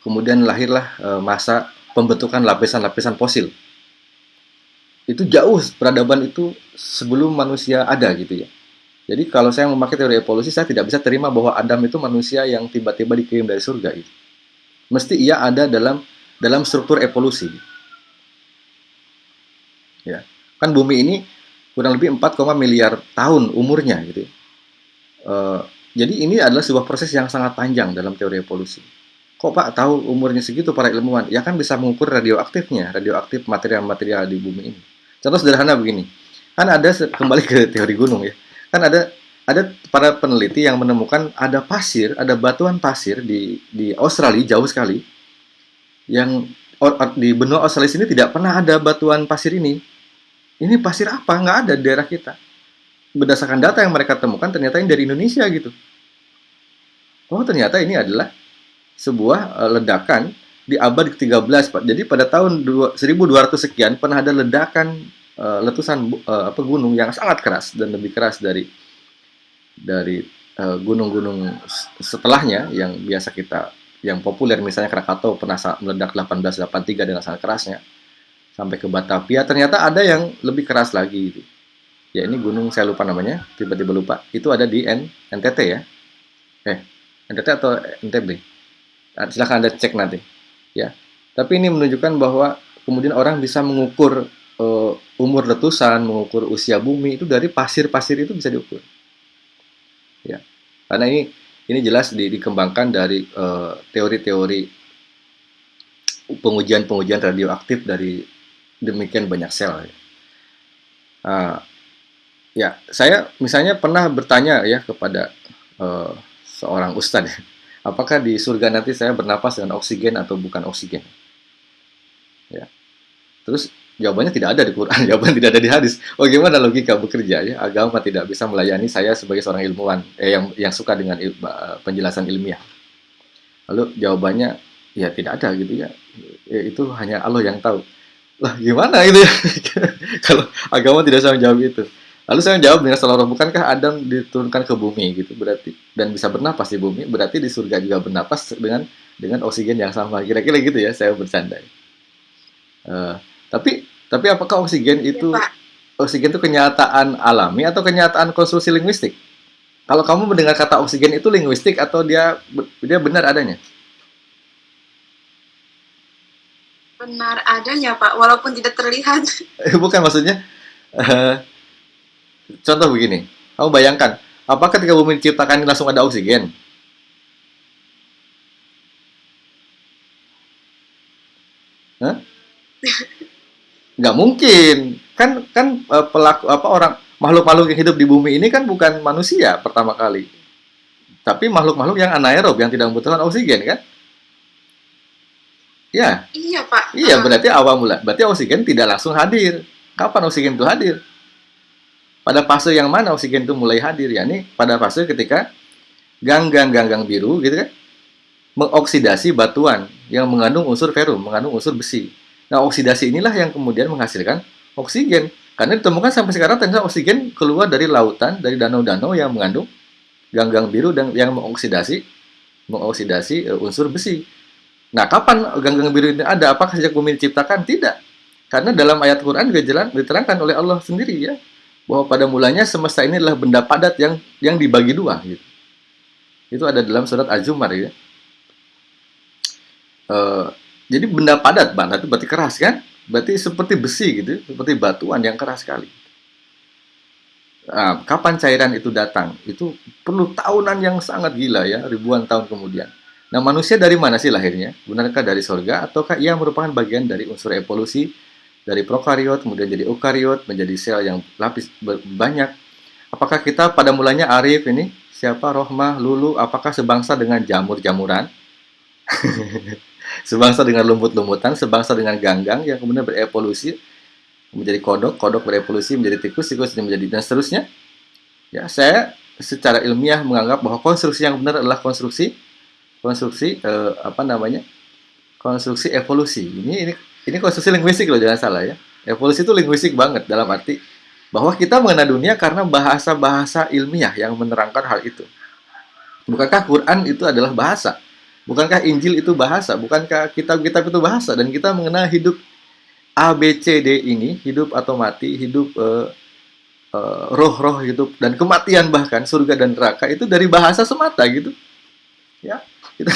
kemudian lahirlah uh, masa pembentukan lapisan-lapisan fosil. Itu jauh peradaban itu sebelum manusia ada gitu ya. Jadi kalau saya memakai teori evolusi, saya tidak bisa terima bahwa Adam itu manusia yang tiba-tiba dikirim dari surga itu. Mesti ia ada dalam dalam struktur evolusi. Ya. Kan bumi ini kurang lebih 4, miliar tahun umurnya gitu uh, jadi ini adalah sebuah proses yang sangat panjang dalam teori evolusi. Kok pak tahu umurnya segitu para ilmuwan? Ya kan bisa mengukur radioaktifnya radioaktif material-material di bumi ini contoh sederhana begini kan ada kembali ke teori gunung ya kan ada ada para peneliti yang menemukan ada pasir, ada batuan pasir di di Australia jauh sekali yang di benua Australia sini tidak pernah ada batuan pasir ini ini pasir apa? Nggak ada di daerah kita. Berdasarkan data yang mereka temukan, ternyata ini dari Indonesia gitu. Oh, ternyata ini adalah sebuah uh, ledakan di abad ke-13, Pak. Jadi pada tahun 1200 sekian pernah ada ledakan uh, letusan uh, apa gunung yang sangat keras dan lebih keras dari dari gunung-gunung uh, setelahnya yang biasa kita yang populer. Misalnya Krakatau pernah meledak 1883 dengan sangat kerasnya. Sampai ke Batavia ternyata ada yang lebih keras lagi gitu. ya ini gunung saya lupa namanya tiba-tiba lupa. Itu ada di N NTT ya? Eh NTT atau NTB nah, silahkan anda cek nanti ya. Tapi ini menunjukkan bahwa kemudian orang bisa mengukur uh, umur letusan mengukur usia bumi itu dari pasir-pasir itu bisa diukur. Ya. Karena ini ini jelas di, dikembangkan dari eh, teori-teori pengujian-pengujian radioaktif dari demikian banyak sel. Uh, ya, saya misalnya pernah bertanya ya kepada uh, seorang ustadz, apakah di surga nanti saya bernapas dengan oksigen atau bukan oksigen? Ya, terus jawabannya tidak ada di Quran, jawaban tidak ada di hadis. Oh gimana logika bekerja ya? Agama tidak bisa melayani saya sebagai seorang ilmuwan eh, yang yang suka dengan il, penjelasan ilmiah. Lalu jawabannya ya tidak ada gitu ya. ya. Itu hanya Allah yang tahu lah gimana itu ya kalau agama tidak bisa menjawab itu lalu saya menjawab dengan selalu bukankah Adam diturunkan ke bumi? Gitu berarti dan bisa bernapas di bumi berarti di surga juga bernapas dengan dengan oksigen yang sama. Kira-kira gitu ya saya bercanda. Uh, tapi tapi apakah oksigen iya, itu ya, oksigen itu kenyataan alami atau kenyataan konstruksi linguistik? Kalau kamu mendengar kata oksigen itu linguistik atau dia dia benar adanya? Benar adanya Pak, walaupun tidak terlihat. Bukan maksudnya, uh, contoh begini, kamu bayangkan, apakah ketika bumi diciptakan ini langsung ada oksigen? Hah? Nggak mungkin, kan kan uh, pelaku apa orang makhluk-makhluk yang hidup di bumi ini kan bukan manusia pertama kali, tapi makhluk-makhluk yang anaerob yang tidak membutuhkan oksigen kan? Ya. Iya, Pak. Iya, berarti awal mula. Berarti oksigen tidak langsung hadir. Kapan oksigen itu hadir? Pada fase yang mana oksigen itu mulai hadir? Ya, ini pada fase ketika ganggang-ganggang biru gitu kan mengoksidasi batuan yang mengandung unsur ferum, mengandung unsur besi. Nah, oksidasi inilah yang kemudian menghasilkan oksigen. Karena ditemukan sampai sekarang ternyata oksigen keluar dari lautan, dari danau-danau yang mengandung ganggang biru dan yang mengoksidasi mengoksidasi uh, unsur besi. Nah, kapan ganggang biru ini ada? Apakah sejak bumi diciptakan? Tidak. Karena dalam ayat Quran juga jelas diterangkan oleh Allah sendiri ya bahwa pada mulanya semesta ini adalah benda padat yang yang dibagi dua gitu. Itu ada dalam surat Az-Zumar ya. Uh, jadi benda padat, padat itu berarti keras kan? Berarti seperti besi gitu, seperti batuan yang keras sekali. Nah, kapan cairan itu datang? Itu perlu tahunan yang sangat gila ya, ribuan tahun kemudian. Nah, manusia dari mana sih lahirnya? Benarkah dari surga ataukah ia merupakan bagian dari unsur evolusi dari prokariot kemudian jadi eukariot menjadi sel yang lapis banyak. Apakah kita pada mulanya Arif ini siapa Rohmah Lulu apakah sebangsa dengan jamur-jamuran? sebangsa dengan lumut-lumutan, sebangsa dengan ganggang yang kemudian berevolusi menjadi kodok, kodok berevolusi menjadi tikus, tikus menjadi dan seterusnya. Ya, saya secara ilmiah menganggap bahwa konstruksi yang benar adalah konstruksi konstruksi eh, apa namanya? konstruksi evolusi. Ini ini ini konstruksi linguistik loh jangan salah ya. Evolusi itu linguistik banget dalam arti bahwa kita mengenal dunia karena bahasa-bahasa ilmiah yang menerangkan hal itu. Bukankah Quran itu adalah bahasa? Bukankah Injil itu bahasa? Bukankah kitab-kitab itu bahasa? Dan kita mengenal hidup A B C D ini hidup atau mati hidup uh, uh, roh-roh hidup dan kematian bahkan surga dan neraka itu dari bahasa semata gitu. Ya kita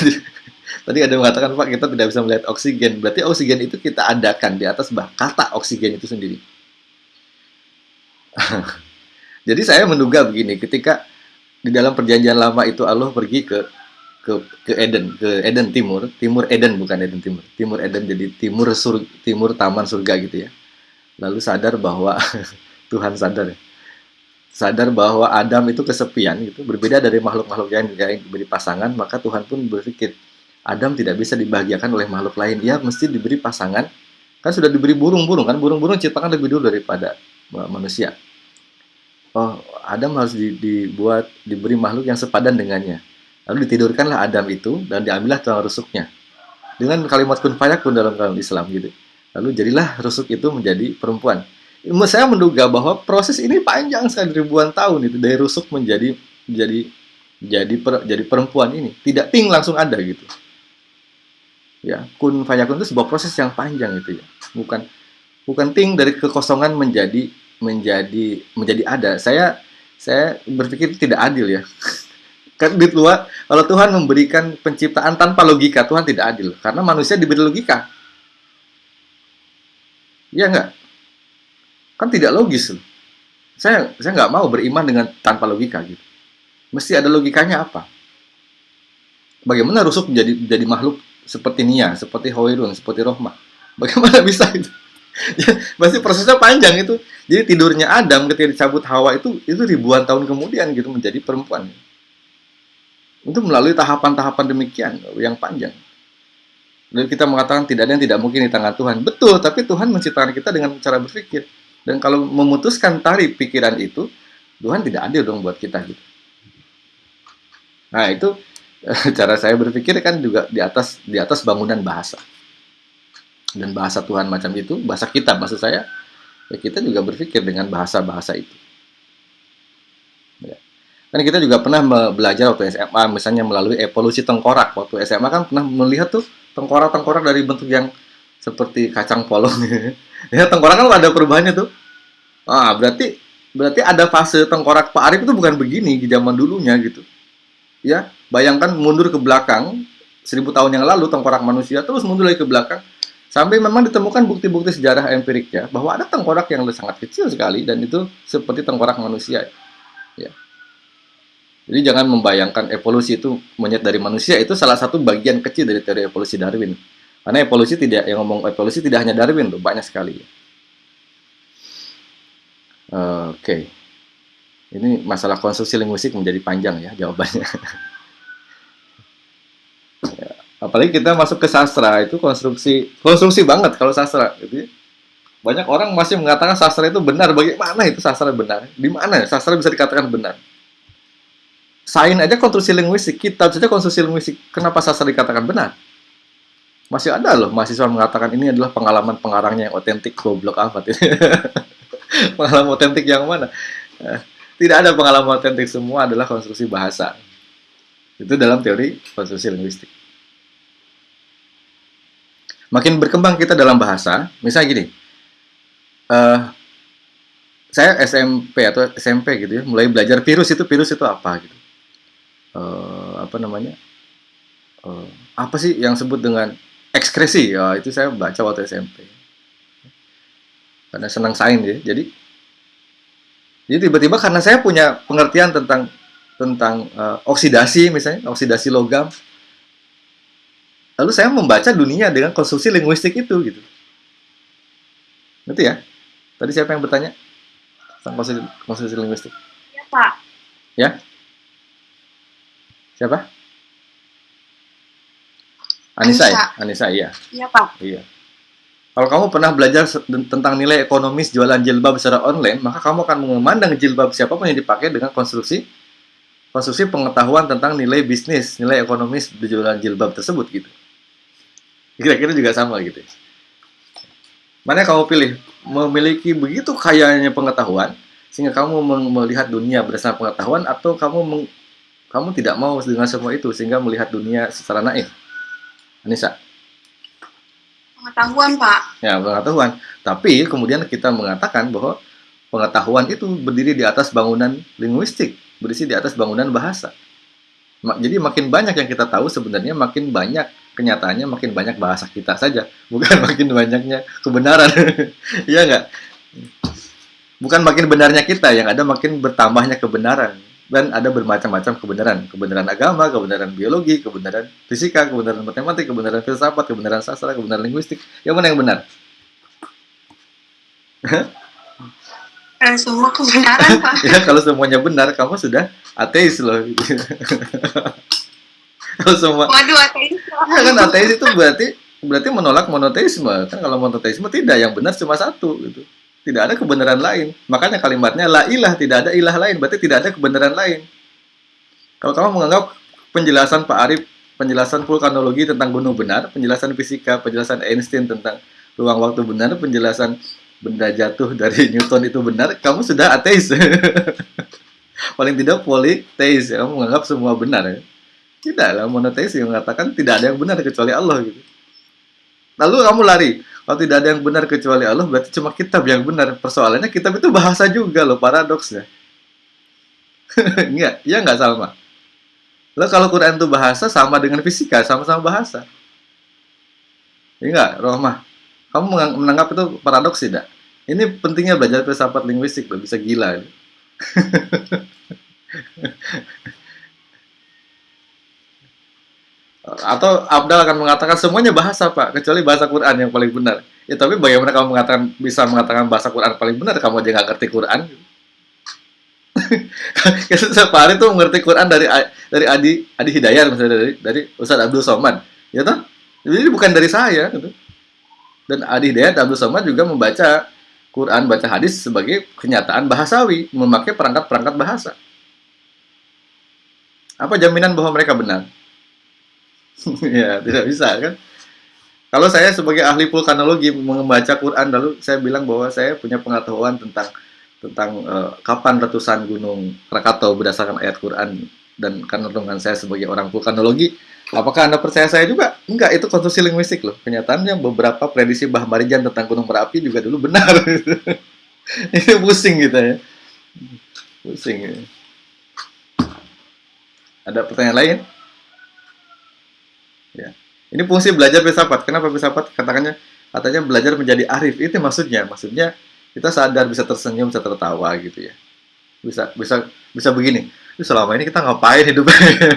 Tadi ada mengatakan Pak kita tidak bisa melihat oksigen. Berarti oksigen itu kita adakan di atas bah kata oksigen itu sendiri. Jadi saya menduga begini, ketika di dalam perjanjian lama itu Allah pergi ke ke ke Eden, ke Eden Timur, Timur Eden bukan Eden Timur, Timur Eden jadi timur sur, timur taman surga gitu ya. Lalu sadar bahwa Tuhan sadar ya. Sadar bahwa Adam itu kesepian gitu, berbeda dari makhluk-makhluk yang diberi pasangan, maka Tuhan pun berpikir, Adam tidak bisa dibahagiakan oleh makhluk lain. Dia mesti diberi pasangan. Kan sudah diberi burung-burung kan? Burung-burung ciptakan lebih dulu daripada manusia. Oh, Adam harus dibuat diberi makhluk yang sepadan dengannya. Lalu ditidurkanlah Adam itu dan diambillah tulang rusuknya. Dengan kalimat kun fayakun dalam dalam Islam gitu. Lalu jadilah rusuk itu menjadi perempuan. Saya menduga bahwa proses ini panjang sekali ribuan tahun itu dari rusuk menjadi menjadi jadi per, jadi perempuan ini tidak ting langsung ada gitu ya kun fayakun itu sebuah proses yang panjang itu ya. Bukan bukan ting dari kekosongan menjadi menjadi menjadi ada. Saya saya berpikir tidak adil ya. Kan di luar kalau Tuhan memberikan penciptaan tanpa logika Tuhan tidak adil. Karena manusia diberi logika. Ya enggak? Kan tidak logis loh. Saya saya nggak mau beriman dengan tanpa logika gitu. Mesti ada logikanya apa? Bagaimana rusuk menjadi menjadi makhluk seperti Nia, seperti Hoirun, seperti Rohmah. Bagaimana bisa itu? ya, pasti prosesnya panjang itu. Jadi tidurnya Adam ketika dicabut Hawa itu itu ribuan tahun kemudian gitu menjadi perempuan. Itu melalui tahapan-tahapan demikian yang panjang. Dan kita mengatakan tidak ada yang tidak mungkin di tangan Tuhan. Betul, tapi Tuhan menciptakan kita dengan cara berpikir. Dan kalau memutuskan tarik pikiran itu, Tuhan tidak adil dong buat kita gitu. Nah, itu cara saya berpikir kan juga di atas di atas bangunan bahasa. Dan bahasa Tuhan macam itu bahasa kita maksud saya ya kita juga berpikir dengan bahasa-bahasa itu. Ya. kan kita juga pernah belajar waktu SMA misalnya melalui evolusi tengkorak. Waktu SMA kan pernah melihat tuh tengkorak-tengkorak dari bentuk yang seperti kacang polong. Ya tengkorak kan ada perubahannya tuh. Ah berarti berarti ada fase tengkorak Pak Arif itu bukan begini di zaman dulunya gitu ya bayangkan mundur ke belakang seribu tahun yang lalu tengkorak manusia terus mundur lagi ke belakang. Sampai memang ditemukan bukti-bukti sejarah empiriknya bahwa ada tengkorak yang sangat kecil sekali dan itu seperti tengkorak manusia. Ya. Jadi jangan membayangkan evolusi itu monyet dari manusia itu salah satu bagian kecil dari teori evolusi Darwin. Karena evolusi tidak yang ngomong evolusi tidak hanya Darwin tuh banyak sekali. Oke. okay. Ini masalah konstruksi linguistik menjadi panjang ya jawabannya. ya, apalagi kita masuk ke sastra itu konstruksi konstruksi banget kalau sastra ya. Banyak orang masih mengatakan sastra itu benar. Bagaimana itu sastra benar? Di mana sastra bisa dikatakan benar? Sain aja konstruksi linguistik, kitab saja konstruksi linguistik. Kenapa sastra dikatakan benar? Masih ada loh mahasiswa mengatakan ini adalah pengalaman pengarangnya yang otentik goblok apa pengalaman otentik yang mana? Tidak ada pengalaman otentik semua adalah konstruksi bahasa. Itu dalam teori konstruksi linguistik. Makin berkembang kita dalam bahasa, misalnya gini, uh, saya SMP atau SMP gitu ya, mulai belajar virus itu virus itu apa gitu. Uh, apa namanya? Uh, apa sih yang sebut dengan ekskresi? Ya, itu saya baca waktu SMP. Karena senang sains ya. Jadi jadi tiba-tiba karena saya punya pengertian tentang tentang uh, oksidasi misalnya, oksidasi logam. Lalu saya membaca dunia dengan konstruksi linguistik itu gitu. Ngerti ya? Tadi siapa yang bertanya? Tentang konstruksi, konstruksi linguistik. Ya, Pak. Ya? Siapa? Anissa, Anissa. ya? Anissa, iya. Iya, Pak. Iya. Kalau kamu pernah belajar tentang nilai ekonomis jualan jilbab secara online, maka kamu akan memandang jilbab siapa pun yang dipakai dengan konstruksi konstruksi pengetahuan tentang nilai bisnis, nilai ekonomis jualan jilbab tersebut gitu. Kira-kira juga sama gitu. Mana kamu pilih? Memiliki begitu kayanya pengetahuan sehingga kamu melihat dunia berdasarkan pengetahuan atau kamu kamu tidak mau dengan semua itu sehingga melihat dunia secara naif. Anissa. Pengetahuan, Pak. Ya, pengetahuan. Tapi kemudian kita mengatakan bahwa pengetahuan itu berdiri di atas bangunan linguistik, berdiri di atas bangunan bahasa. Jadi makin banyak yang kita tahu sebenarnya makin banyak kenyataannya makin banyak bahasa kita saja, bukan makin banyaknya kebenaran. Iya nggak? Bukan makin benarnya kita, yang ada makin bertambahnya kebenaran dan ada bermacam-macam kebenaran. Kebenaran agama kebenaran biologi kebenaran fisika kebenaran matematik kebenaran filsafat kebenaran sastra kebenaran linguistik. Yang mana yang benar? Eh, semua kebenaran pak. Ya kalau semuanya benar kamu sudah ateis loh. Kalau semua waduh ateis. Ya kan ateis itu berarti berarti menolak monoteisme. Kan kalau monoteisme tidak yang benar cuma satu gitu tidak ada kebenaran lain. Makanya kalimatnya la ilah, tidak ada ilah lain, berarti tidak ada kebenaran lain. Kalau kamu menganggap penjelasan Pak Arif, penjelasan vulkanologi tentang gunung benar, penjelasan fisika, penjelasan Einstein tentang ruang waktu benar, penjelasan benda jatuh dari Newton itu benar, kamu sudah ateis. Paling tidak politeis, ya. kamu menganggap semua benar. Ya. Tidak lah, monoteis yang mengatakan tidak ada yang benar kecuali Allah gitu. Lalu kamu lari, kalau tidak ada yang benar kecuali Allah, berarti cuma kitab yang benar. Persoalannya kitab itu bahasa juga loh, paradoksnya. Enggak, ya enggak sama. Lalu kalau Quran itu bahasa sama dengan fisika, sama-sama bahasa. Enggak, Rohmah. Kamu menanggap itu paradoks tidak? Ini pentingnya belajar filsafat linguistik loh, bisa gila. atau Abdal akan mengatakan semuanya bahasa pak kecuali bahasa Quran yang paling benar. Ya tapi bagaimana kamu mengatakan bisa mengatakan bahasa Quran paling benar? Kamu aja nggak ngerti Quran. Setiap hari tuh mengerti Quran dari dari Adi Adi Hidayat misalnya dari dari Ustadz Abdul Somad. Ya toh? Jadi bukan dari saya gitu. Dan Adi Hidayat Abdul Somad juga membaca Quran baca hadis sebagai kenyataan bahasawi memakai perangkat-perangkat bahasa. Apa jaminan bahwa mereka benar ya tidak bisa kan? Kalau saya sebagai ahli vulkanologi membaca Quran lalu saya bilang bahwa saya punya pengetahuan tentang tentang uh, kapan letusan gunung Krakatau berdasarkan ayat Quran dan karena saya sebagai orang vulkanologi. Apakah anda percaya saya juga? Enggak itu konstruksi linguistik loh. Kenyataannya beberapa prediksi Bah Marijan tentang gunung berapi juga dulu benar. Ini pusing gitu ya. Pusing ya. ada pertanyaan lain. Ini fungsi belajar filsafat. Kenapa filsafat? Katakannya katanya belajar menjadi arif. Itu maksudnya. Maksudnya kita sadar bisa tersenyum, bisa tertawa gitu ya. Bisa bisa bisa begini. Selama ini kita ngapain hidup?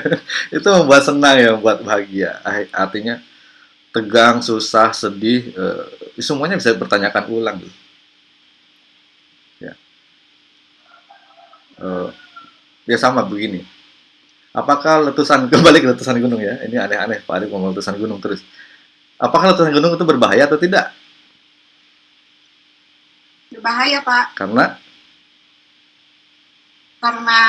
itu membuat senang ya, membuat bahagia. Artinya tegang, susah, sedih, eh, semuanya bisa dipertanyakan ulang. Gitu. Ya. Eh, ya sama begini apakah letusan kembali ke letusan gunung ya? Ini aneh-aneh Pak Arif ngomong letusan gunung terus. Apakah letusan gunung itu berbahaya atau tidak? Berbahaya Pak. Karena? Karena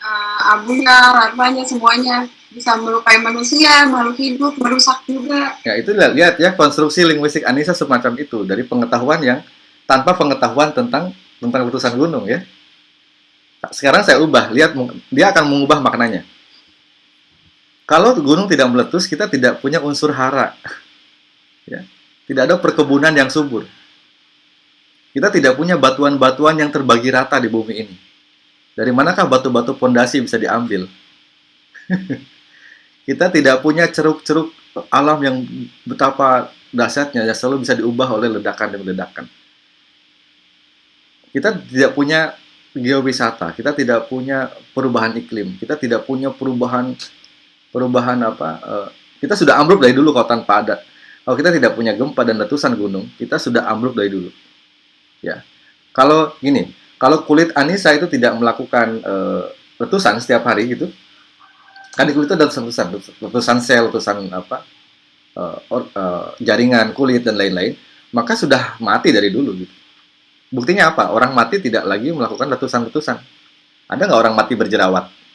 uh, abunya larvanya semuanya bisa melukai manusia makhluk hidup merusak juga. Ya itu lihat, lihat ya konstruksi linguistik Anissa semacam itu dari pengetahuan yang tanpa pengetahuan tentang tentang letusan gunung ya. Sekarang saya ubah lihat dia akan mengubah maknanya kalau gunung tidak meletus, kita tidak punya unsur hara. Ya. Tidak ada perkebunan yang subur. Kita tidak punya batuan-batuan yang terbagi rata di bumi ini. Dari manakah batu-batu pondasi bisa diambil? kita tidak punya ceruk-ceruk alam yang betapa dahsyatnya yang selalu bisa diubah oleh ledakan demi ledakan. Kita tidak punya geowisata, kita tidak punya perubahan iklim, kita tidak punya perubahan perubahan apa? Uh, kita sudah ambruk dari dulu kalau tanpa ada. Kalau kita tidak punya gempa dan letusan gunung, kita sudah ambruk dari dulu. Ya, kalau gini, kalau kulit Anissa itu tidak melakukan uh, letusan setiap hari gitu, kan di kulit itu ada letusan, letusan sel, letusan apa, uh, or, uh, jaringan kulit dan lain-lain, maka sudah mati dari dulu gitu. Buktinya apa? Orang mati tidak lagi melakukan letusan-letusan. Ada nggak orang mati berjerawat?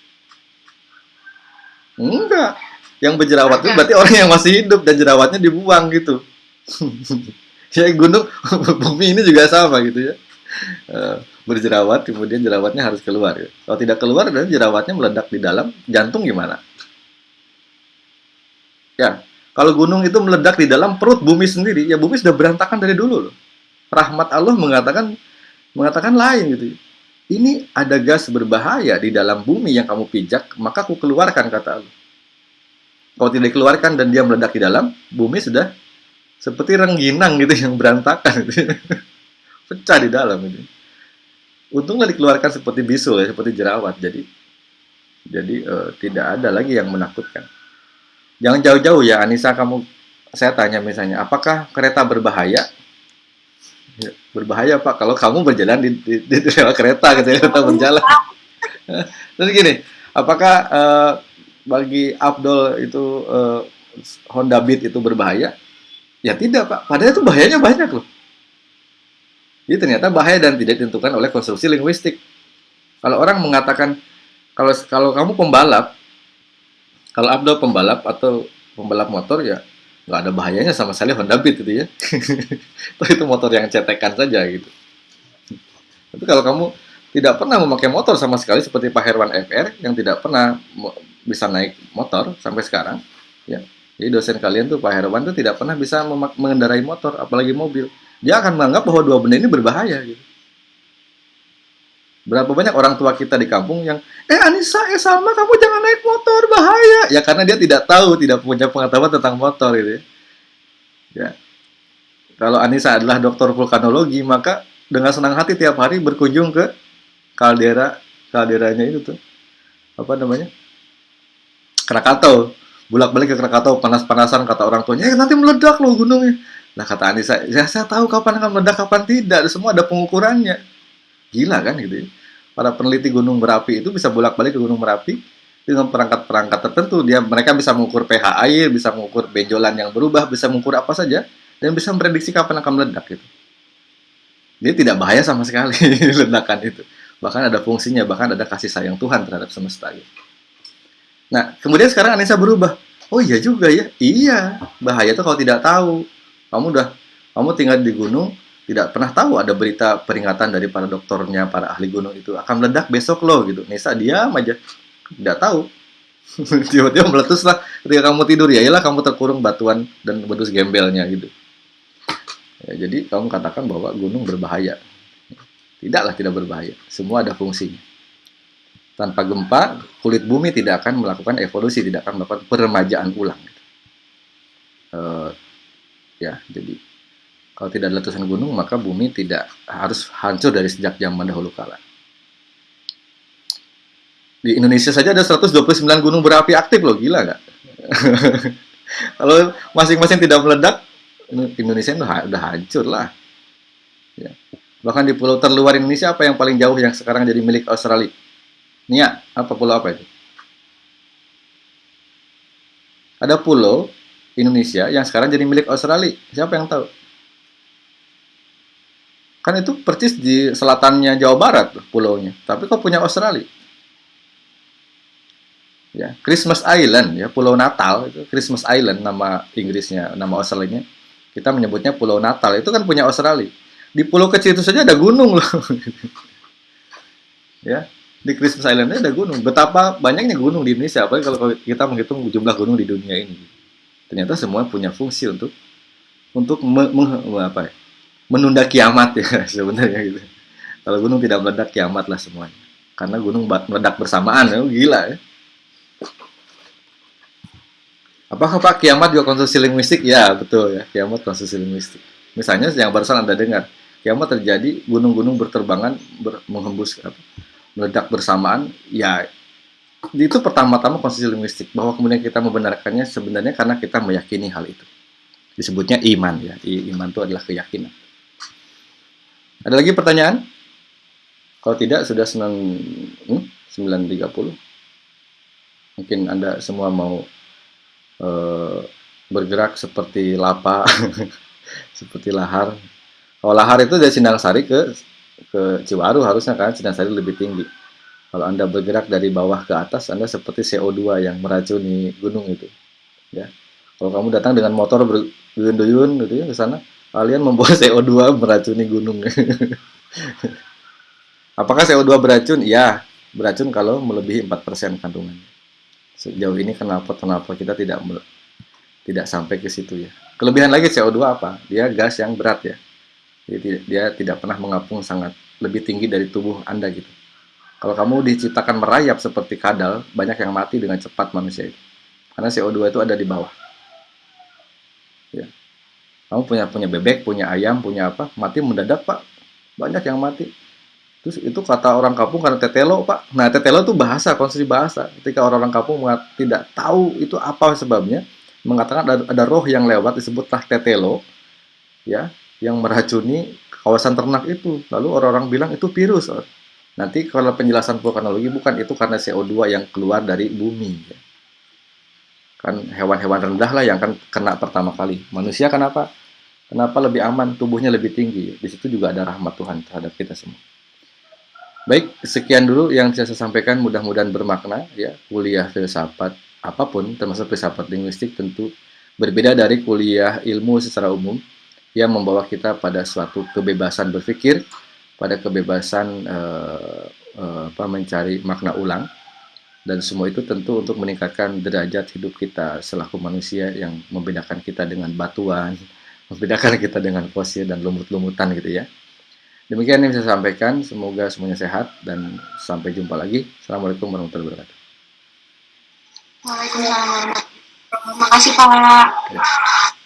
Enggak. Yang berjerawat itu berarti orang yang masih hidup dan jerawatnya dibuang gitu. ya gunung bumi ini juga sama gitu ya. Uh, berjerawat kemudian jerawatnya harus keluar. Ya. Kalau tidak keluar dan jerawatnya meledak di dalam jantung gimana? Ya, kalau gunung itu meledak di dalam perut bumi sendiri, ya bumi sudah berantakan dari dulu loh rahmat Allah mengatakan mengatakan lain gitu. Ini ada gas berbahaya di dalam bumi yang kamu pijak, maka aku keluarkan kata Allah. Kalau tidak dikeluarkan dan dia meledak di dalam, bumi sudah seperti rengginang gitu yang berantakan gitu. Pecah di dalam itu. Untunglah dikeluarkan seperti bisul ya, seperti jerawat. Jadi jadi uh, tidak ada lagi yang menakutkan. Jangan jauh-jauh ya Anissa kamu saya tanya misalnya, apakah kereta berbahaya? Ya, berbahaya pak. Kalau kamu berjalan di, di, di, di rel kereta gitu ya kereta berjalan. Terus gini apakah uh, bagi Abdul itu uh, Honda Beat itu berbahaya? Ya tidak pak. Padahal itu bahayanya banyak loh. Jadi ternyata bahaya dan tidak ditentukan oleh konstruksi linguistik. Kalau orang mengatakan kalau kalau kamu pembalap kalau Abdul pembalap atau pembalap motor ya nggak ada bahayanya sama sekali Honda Beat gitu ya. itu motor yang cetekan saja gitu. Tapi kalau kamu tidak pernah memakai motor sama sekali seperti Pak Herwan FR yang tidak pernah bisa naik motor sampai sekarang, ya. Jadi dosen kalian tuh Pak Herwan tuh tidak pernah bisa mengendarai motor, apalagi mobil. Dia akan menganggap bahwa dua benda ini berbahaya gitu. Berapa banyak orang tua kita di kampung yang, eh Anissa, eh Salma, kamu jangan naik motor, bahaya. Ya karena dia tidak tahu, tidak punya pengetahuan tentang motor gitu ya. ya. Kalau Anissa adalah dokter vulkanologi, maka dengan senang hati tiap hari berkunjung ke kaldera, kalderanya itu tuh. Apa namanya? Krakatau. Bulak-balik ke Krakatau, panas-panasan kata orang tuanya, eh nanti meledak loh gunungnya. Nah kata Anissa, ya saya tahu kapan akan meledak, kapan tidak. Semua ada pengukurannya Gila kan gitu ya. Para peneliti gunung Merapi itu bisa bolak-balik ke gunung Merapi dengan perangkat-perangkat tertentu. Dia mereka bisa mengukur pH air, bisa mengukur benjolan yang berubah, bisa mengukur apa saja dan bisa memprediksi kapan akan meledak gitu. Dia tidak bahaya sama sekali ledakan itu. Bahkan ada fungsinya, bahkan ada kasih sayang Tuhan terhadap semesta gitu. Nah, kemudian sekarang Anissa berubah. Oh iya juga ya. Iya, bahaya tuh kalau tidak tahu. Kamu udah kamu tinggal di gunung, tidak pernah tahu ada berita peringatan dari para dokternya, para ahli gunung itu akan meledak besok loh gitu. Nisa diam aja, tidak tahu. Tiba-tiba meletus lah ketika kamu tidur ya, iyalah kamu terkurung batuan dan bedus gembelnya gitu. Ya, jadi kamu katakan bahwa gunung berbahaya. Tidaklah tidak berbahaya. Semua ada fungsinya. Tanpa gempa, kulit bumi tidak akan melakukan evolusi, tidak akan melakukan peremajaan ulang. Uh, ya, jadi kalau tidak ada letusan gunung, maka bumi tidak harus hancur dari sejak zaman dahulu kala. Di Indonesia saja ada 129 gunung berapi aktif loh, gila nggak? Kalau masing-masing tidak meledak, Indonesia udah, udah hancur lah. Ya. Bahkan di pulau terluar Indonesia, apa yang paling jauh yang sekarang jadi milik Australia? Nia, apa pulau apa itu? Ada pulau Indonesia yang sekarang jadi milik Australia. Siapa yang tahu? Kan itu persis di selatannya Jawa Barat pulaunya. Tapi kok punya Australia? Ya, Christmas Island ya, Pulau Natal itu Christmas Island nama Inggrisnya, nama Australianya. Kita menyebutnya Pulau Natal. Itu kan punya Australia. Di pulau kecil itu saja ada gunung loh. ya, di Christmas Islandnya ada gunung. Betapa banyaknya gunung di Indonesia, apalagi kalau kita menghitung jumlah gunung di dunia ini. Ternyata semua punya fungsi untuk untuk me, me, apa ya, menunda kiamat ya sebenarnya gitu. Kalau gunung tidak meledak kiamat lah semuanya. Karena gunung meledak bersamaan ya, gila ya. Apakah Pak kiamat juga konstruksi linguistik? Ya, betul ya. Kiamat konstruksi linguistik. Misalnya yang barusan Anda dengar, kiamat terjadi, gunung-gunung berterbangan, ber, menghembus apa, meledak bersamaan, ya itu pertama-tama konstruksi linguistik bahwa kemudian kita membenarkannya sebenarnya karena kita meyakini hal itu. Disebutnya iman ya. Iman itu adalah keyakinan. Ada lagi pertanyaan? Kalau tidak sudah 9 hmm, 9.30. Mungkin Anda semua mau Eh, bergerak seperti lapa, seperti lahar. Kalau lahar itu dari Sindang Sari ke ke Ciwaru harusnya kan Sindang Sari lebih tinggi. Kalau Anda bergerak dari bawah ke atas, Anda seperti CO2 yang meracuni gunung itu. Ya. Kalau kamu datang dengan motor berduyun-duyun gitu ya ke sana, kalian membawa CO2 meracuni gunung. Apakah CO2 beracun? Iya, beracun kalau melebihi 4% kandungannya sejauh ini kenapa kenapa kita tidak tidak sampai ke situ ya. Kelebihan lagi CO2 apa? Dia gas yang berat ya. Jadi dia tidak pernah mengapung sangat lebih tinggi dari tubuh Anda gitu. Kalau kamu diciptakan merayap seperti kadal, banyak yang mati dengan cepat manusia itu. Karena CO2 itu ada di bawah. Ya. Kamu punya punya bebek, punya ayam, punya apa? Mati mendadak, Pak. Banyak yang mati Terus itu kata orang kampung karena tetelo, Pak. Nah, tetelo itu bahasa, konstruksi bahasa. Ketika orang-orang kampung tidak tahu itu apa sebabnya, mengatakan ada, ada roh yang lewat disebutlah tetelo, ya, yang meracuni kawasan ternak itu. Lalu orang-orang bilang itu virus. Nanti kalau penjelasan vulkanologi bukan itu karena CO2 yang keluar dari bumi. Ya. Kan hewan-hewan rendah lah yang kan kena pertama kali. Manusia kenapa? Kenapa lebih aman, tubuhnya lebih tinggi. Di situ juga ada rahmat Tuhan terhadap kita semua. Baik, sekian dulu yang saya sampaikan. Mudah-mudahan bermakna ya. Kuliah filsafat apa pun, termasuk filsafat linguistik tentu berbeda dari kuliah ilmu secara umum yang membawa kita pada suatu kebebasan berpikir, pada kebebasan uh, uh, apa mencari makna ulang dan semua itu tentu untuk meningkatkan derajat hidup kita selaku manusia yang membedakan kita dengan batuan, membedakan kita dengan fosil dan lumut-lumutan gitu ya. Demikian yang saya sampaikan. Semoga semuanya sehat dan sampai jumpa lagi. Assalamualaikum warahmatullahi wabarakatuh. Waalaikumsalam warahmatullahi wabarakatuh. Terima kasih Pak.